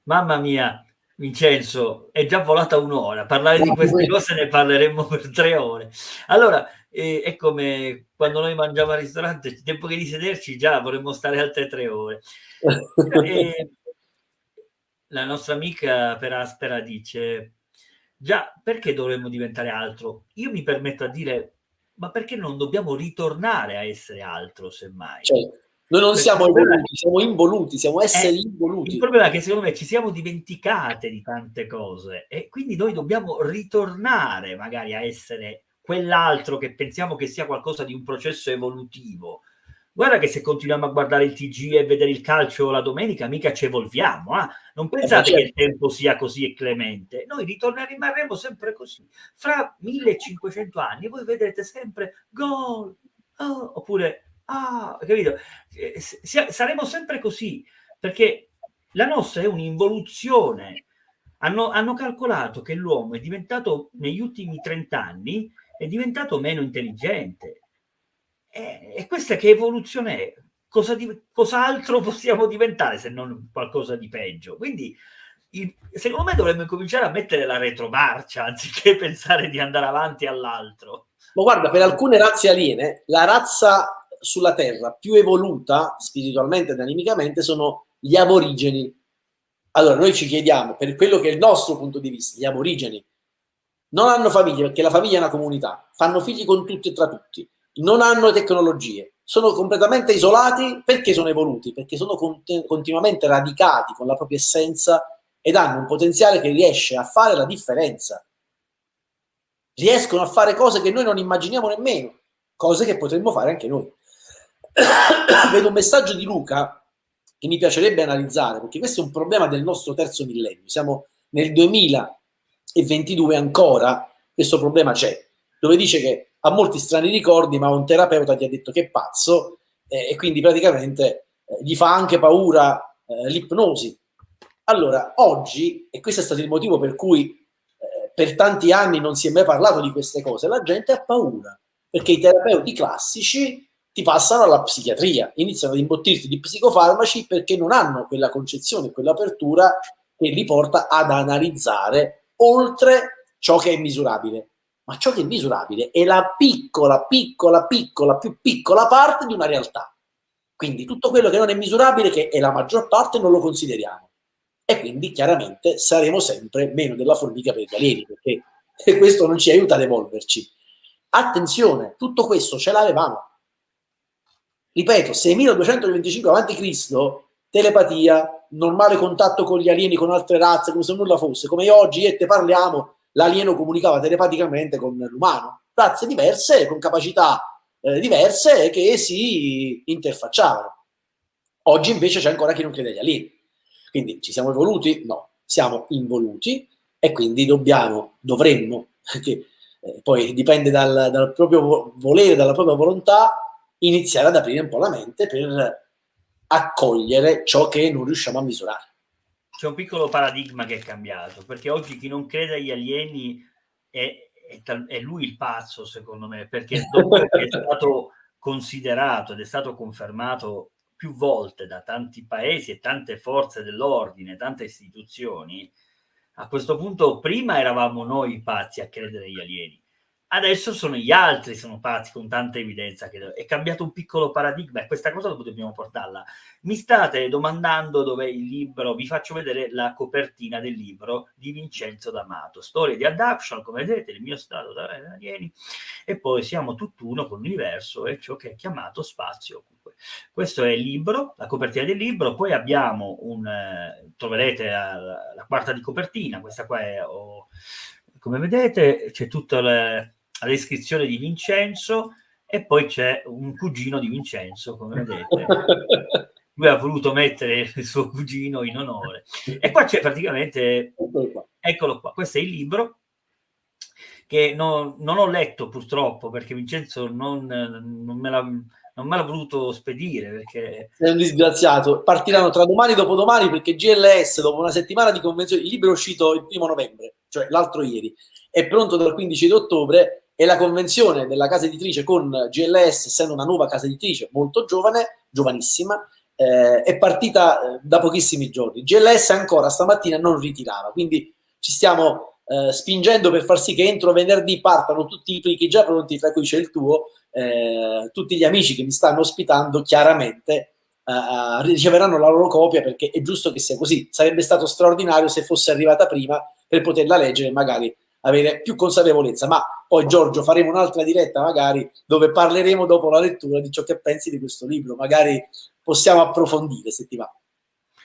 Mamma mia, Vincenzo, è già volata un'ora. Parlare di queste cose ne parleremo per tre ore. Allora, eh, è come quando noi mangiamo al ristorante, il tempo che di sederci già vorremmo stare altre tre ore. e, la nostra amica per Aspera dice, già, perché dovremmo diventare altro? Io mi permetto a dire, ma perché non dobbiamo ritornare a essere altro, semmai? Certo noi non siamo evoluti, siamo involuti, siamo esseri eh, involuti. Il problema è che secondo me ci siamo dimenticate di tante cose e quindi noi dobbiamo ritornare magari a essere quell'altro che pensiamo che sia qualcosa di un processo evolutivo. Guarda che se continuiamo a guardare il TG e vedere il calcio la domenica, mica ci evolviamo. Eh? Non pensate eh, che il tempo sia così clemente. Noi ritorneremo, rimarremo sempre così. Fra 1500 anni voi vedrete sempre gol, oh, oppure Ah, capito? Eh, saremo sempre così, perché la nostra è un'involuzione. Hanno, hanno calcolato che l'uomo è diventato, negli ultimi 30 anni, è diventato meno intelligente. E, e questa che evoluzione è? Cosa di, cos'altro possiamo diventare se non qualcosa di peggio? Quindi, il, secondo me dovremmo cominciare a mettere la retromarcia anziché pensare di andare avanti all'altro. Ma guarda, per alcune razze aliene, la razza sulla Terra più evoluta spiritualmente ed animicamente sono gli aborigeni. Allora noi ci chiediamo, per quello che è il nostro punto di vista, gli aborigeni non hanno famiglie perché la famiglia è una comunità, fanno figli con tutti e tra tutti, non hanno tecnologie, sono completamente isolati perché sono evoluti, perché sono cont continuamente radicati con la propria essenza ed hanno un potenziale che riesce a fare la differenza. Riescono a fare cose che noi non immaginiamo nemmeno, cose che potremmo fare anche noi. Vedo un messaggio di Luca che mi piacerebbe analizzare, perché questo è un problema del nostro terzo millennio. Siamo nel 2022 ancora, questo problema c'è, dove dice che ha molti strani ricordi, ma un terapeuta ti ha detto che è pazzo eh, e quindi praticamente eh, gli fa anche paura eh, l'ipnosi. Allora, oggi, e questo è stato il motivo per cui eh, per tanti anni non si è mai parlato di queste cose, la gente ha paura, perché i terapeuti classici ti passano alla psichiatria, iniziano ad imbottirti di psicofarmaci perché non hanno quella concezione, quell'apertura che li porta ad analizzare oltre ciò che è misurabile ma ciò che è misurabile è la piccola, piccola, piccola, più piccola parte di una realtà. Quindi tutto quello che non è misurabile, che è la maggior parte, non lo consideriamo. E quindi chiaramente saremo sempre meno della formica per gli alieni, perché questo non ci aiuta ad evolverci. Attenzione, tutto questo ce l'avevamo. Ripeto, 6225 a.C., telepatia, normale contatto con gli alieni, con altre razze, come se nulla fosse, come oggi e te parliamo, l'alieno comunicava telepaticamente con l'umano, razze diverse, con capacità eh, diverse che si interfacciavano. Oggi invece c'è ancora chi non crede agli alieni. Quindi ci siamo evoluti? No, siamo involuti e quindi dobbiamo, dovremmo, che eh, poi dipende dal, dal proprio volere, dalla propria volontà, iniziare ad aprire un po' la mente per accogliere ciò che non riusciamo a misurare. C'è un piccolo paradigma che è cambiato, perché oggi chi non crede agli alieni è, è, è lui il pazzo, secondo me, perché dopo è stato considerato ed è stato confermato più volte da tanti paesi e tante forze dell'ordine, tante istituzioni, a questo punto prima eravamo noi pazzi a credere agli alieni, Adesso sono gli altri, sono pazzi con tanta evidenza che è cambiato un piccolo paradigma e questa cosa dobbiamo portarla. Mi state domandando dov'è il libro, vi faccio vedere la copertina del libro di Vincenzo D'Amato, Storia di Adaption, come vedete, il mio stato da alieni, e poi siamo tutt'uno con l'universo e ciò che è chiamato spazio. Questo è il libro, la copertina del libro, poi abbiamo un, eh, troverete la, la, quarta di copertina, questa qua è... Oh, come vedete c'è tutta la, la descrizione di Vincenzo e poi c'è un cugino di Vincenzo, come vedete. Lui ha voluto mettere il suo cugino in onore. E qua c'è praticamente, eccolo qua, questo è il libro che non, non ho letto purtroppo perché Vincenzo non, non me l'ha non me l'ha voluto spedire perché... Sei un disgraziato. Partiranno tra domani e dopodomani perché GLS, dopo una settimana di convenzione, il libro è uscito il primo novembre, cioè l'altro ieri, è pronto dal 15 di ottobre e la convenzione della casa editrice con GLS, essendo una nuova casa editrice molto giovane, giovanissima, eh, è partita eh, da pochissimi giorni. GLS ancora stamattina non ritirava, quindi ci stiamo eh, spingendo per far sì che entro venerdì partano tutti i plichi già pronti, tra cui c'è il tuo, eh, tutti gli amici che mi stanno ospitando chiaramente Uh, riceveranno la loro copia perché è giusto che sia così. Sarebbe stato straordinario se fosse arrivata prima per poterla leggere e magari avere più consapevolezza. Ma poi Giorgio faremo un'altra diretta magari dove parleremo dopo la lettura di ciò che pensi di questo libro, magari possiamo approfondire se ti va.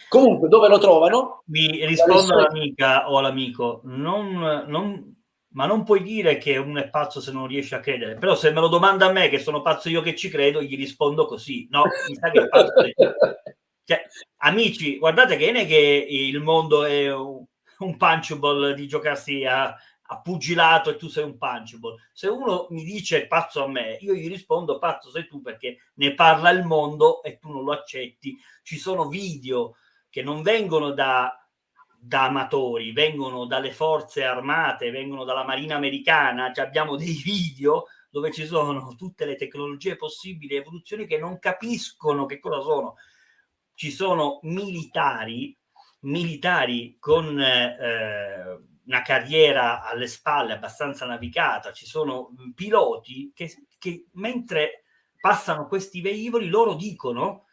Comunque, dove lo trovano? Mi rispondo all'amica o all'amico, non, non, ma non puoi dire che uno è pazzo se non riesce a credere, però se me lo domanda a me che sono pazzo io che ci credo, gli rispondo così, no, mi sa che è pazzo. cioè, amici, guardate che non è che il mondo è un, un punchable di giocarsi a, pugilato e tu sei un punchable. Se uno mi dice pazzo a me, io gli rispondo pazzo sei tu perché ne parla il mondo e tu non lo accetti. Ci sono video che non vengono da, da amatori, vengono dalle forze armate, vengono dalla marina americana, cioè abbiamo dei video dove ci sono tutte le tecnologie possibili, evoluzioni che non capiscono che cosa sono. Ci sono militari, militari con eh, una carriera alle spalle abbastanza navigata, ci sono piloti che, che mentre passano questi velivoli loro dicono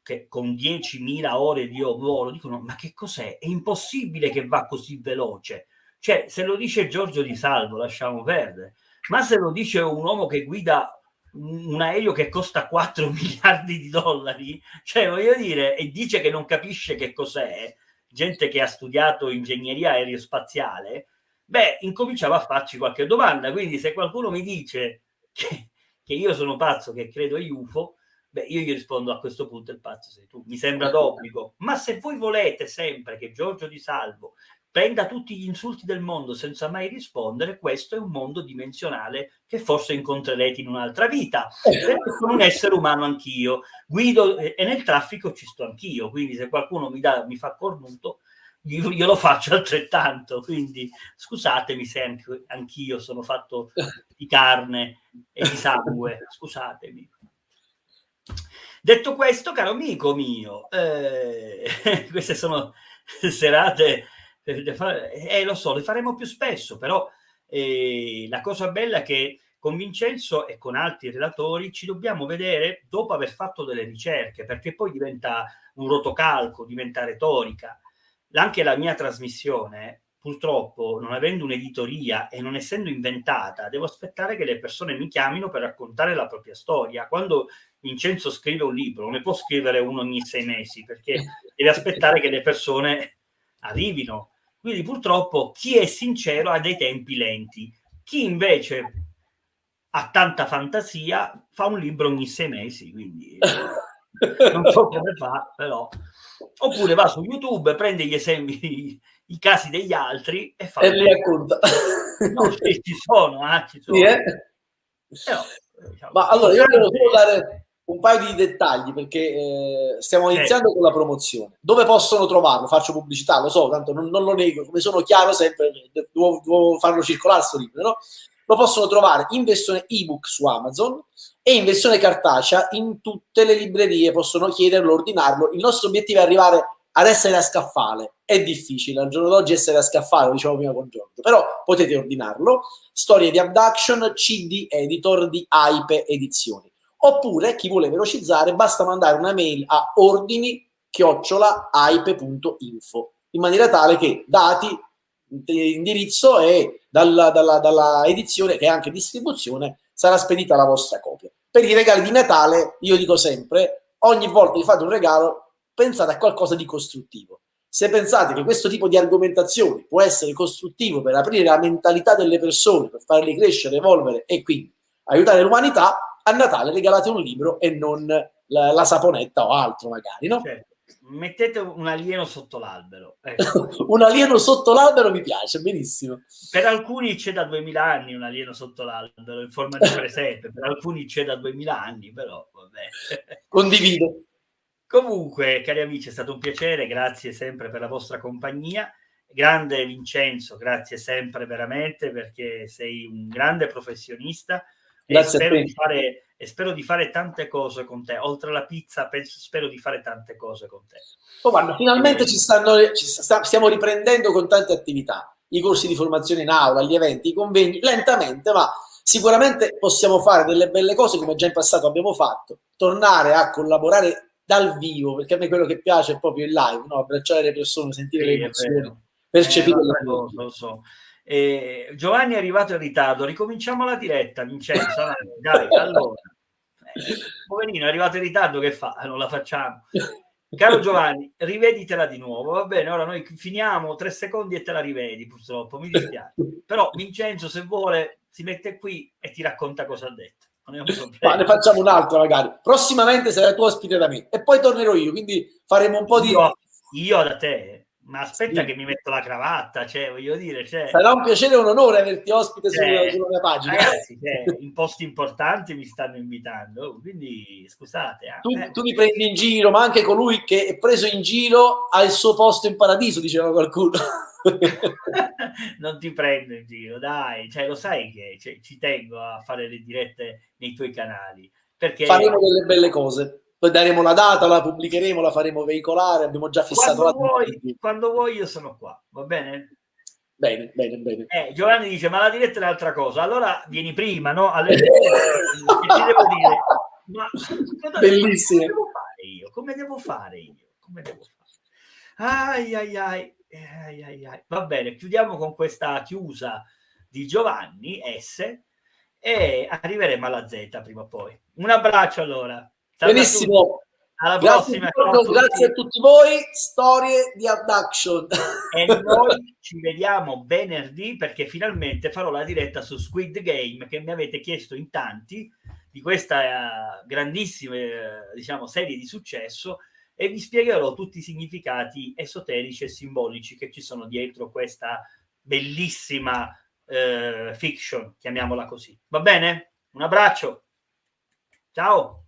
che con 10.000 ore di volo dicono ma che cos'è? È impossibile che va così veloce. Cioè, se lo dice Giorgio Di Salvo, lasciamo perdere. Ma se lo dice un uomo che guida un aereo che costa 4 miliardi di dollari, cioè voglio dire, e dice che non capisce che cos'è, gente che ha studiato ingegneria aerospaziale, beh, incominciava a farci qualche domanda. Quindi se qualcuno mi dice che, che io sono pazzo, che credo agli UFO, beh, io gli rispondo a questo punto il pazzo sei tu. Mi sembra d'obbligo. Ma se voi volete sempre che Giorgio Di Salvo prenda tutti gli insulti del mondo senza mai rispondere, questo è un mondo dimensionale che forse incontrerete in un'altra vita. Perché sono un essere umano anch'io, guido e nel traffico ci sto anch'io, quindi se qualcuno mi, dà, mi fa cornuto, io lo faccio altrettanto, quindi scusatemi se anch'io sono fatto di carne e di sangue, scusatemi. Detto questo, caro amico mio, eh, queste sono serate eh, lo so, le faremo più spesso, però eh, la cosa bella è che con Vincenzo e con altri relatori ci dobbiamo vedere dopo aver fatto delle ricerche, perché poi diventa un rotocalco, diventa retorica. Anche la mia trasmissione, purtroppo, non avendo un'editoria e non essendo inventata, devo aspettare che le persone mi chiamino per raccontare la propria storia. Quando Vincenzo scrive un libro, non ne può scrivere uno ogni sei mesi, perché deve aspettare che le persone arrivino quindi purtroppo chi è sincero ha dei tempi lenti. Chi invece ha tanta fantasia fa un libro ogni sei mesi, quindi non so come fa, però. Oppure va su YouTube, prende gli esempi, i casi degli altri e fa... E li racconta. No, ci sono, eh, ci sono. Sì, eh? Però, diciamo, Ma allora, io volevo solo dare un paio di dettagli perché eh, stiamo iniziando con la promozione. Dove possono trovarlo? Faccio pubblicità, lo so, tanto non, non lo nego, come sono chiaro sempre, devo, devo farlo circolare questo libro, no? Lo possono trovare in versione ebook su Amazon e in versione cartacea in tutte le librerie, possono chiederlo, ordinarlo. Il nostro obiettivo è arrivare ad essere a scaffale. È difficile al giorno d'oggi essere a scaffale, lo dicevo prima con Giorgio, però potete ordinarlo. Storie di Abduction, CD editor di Hype Edizioni Oppure chi vuole velocizzare basta mandare una mail a ordini chiocciolaipe.info in maniera tale che dati, indirizzo e dalla, dalla, dalla edizione che è anche distribuzione sarà spedita la vostra copia. Per i regali di Natale io dico sempre, ogni volta che fate un regalo pensate a qualcosa di costruttivo. Se pensate che questo tipo di argomentazione può essere costruttivo per aprire la mentalità delle persone, per farle crescere, evolvere e quindi aiutare l'umanità, a Natale regalate un libro e non la, la saponetta o altro magari, no? Certo. Mettete un alieno sotto l'albero. Ecco. un alieno sotto l'albero mi piace, benissimo. Per alcuni c'è da 2000 anni un alieno sotto l'albero in forma di presepe, per alcuni c'è da 2000 anni, però vabbè. Condivido. Comunque, cari amici, è stato un piacere, grazie sempre per la vostra compagnia. Grande Vincenzo, grazie sempre veramente perché sei un grande professionista Grazie e spero, di fare, e spero di fare tante cose con te. Oltre alla pizza, penso, spero di fare tante cose con te. Oh, guarda, finalmente ci stanno, ci sta, stiamo riprendendo con tante attività. I corsi di formazione in aula, gli eventi, i convegni, lentamente, ma sicuramente possiamo fare delle belle cose come già in passato abbiamo fatto. Tornare a collaborare dal vivo, perché a me quello che piace è proprio il live, no? abbracciare le persone, sentire sì, le emozioni, percepire eh, le cose. Lo so. Eh, Giovanni è arrivato in ritardo, ricominciamo la diretta, Vincenzo. dai, allora. Eh, poverino, è arrivato in ritardo, che fa? Non la facciamo. Caro Giovanni, riveditela di nuovo, va bene? Ora noi finiamo tre secondi e te la rivedi, purtroppo, mi dispiace. Però Vincenzo, se vuole, si mette qui e ti racconta cosa ha detto. Ma ne facciamo un'altra magari. Prossimamente sarai tu ospite da me e poi tornerò io, quindi faremo un po' di... Io, io da te, ma aspetta sì. che mi metto la cravatta, cioè, voglio dire... Cioè... Sarà un piacere e un onore averti ospite cioè, sulla, mia pagina. Ragazzi, cioè, in posti importanti mi stanno invitando, quindi scusate. Eh. Tu, tu, mi prendi in giro, ma anche colui che è preso in giro ha il suo posto in paradiso, diceva qualcuno. non ti prendo in giro, dai, cioè, lo sai che cioè, ci tengo a fare le dirette nei tuoi canali. Perché... Faremo delle belle cose poi daremo la data, la pubblicheremo, la faremo veicolare, abbiamo già fissato quando la vuoi, Quando vuoi io sono qua, va bene? Bene, bene, bene. Eh, Giovanni dice, ma la diretta è un'altra cosa. Allora vieni prima, no? Alle... che ti devo dire? Ma Bellissimo. Come devo fare io? Come devo fare io? Come devo fare? Ai ai ai. ai, ai, ai. Va bene, chiudiamo con questa chiusa di Giovanni S e arriveremo alla Z prima o poi. Un abbraccio allora. Benissimo. Alla grazie prossima. A grazie a tutti voi. Storie di abduction. E noi ci vediamo venerdì perché finalmente farò la diretta su Squid Game che mi avete chiesto in tanti di questa uh, grandissima uh, diciamo, serie di successo e vi spiegherò tutti i significati esoterici e simbolici che ci sono dietro questa bellissima uh, fiction, chiamiamola così. Va bene? Un abbraccio. Ciao.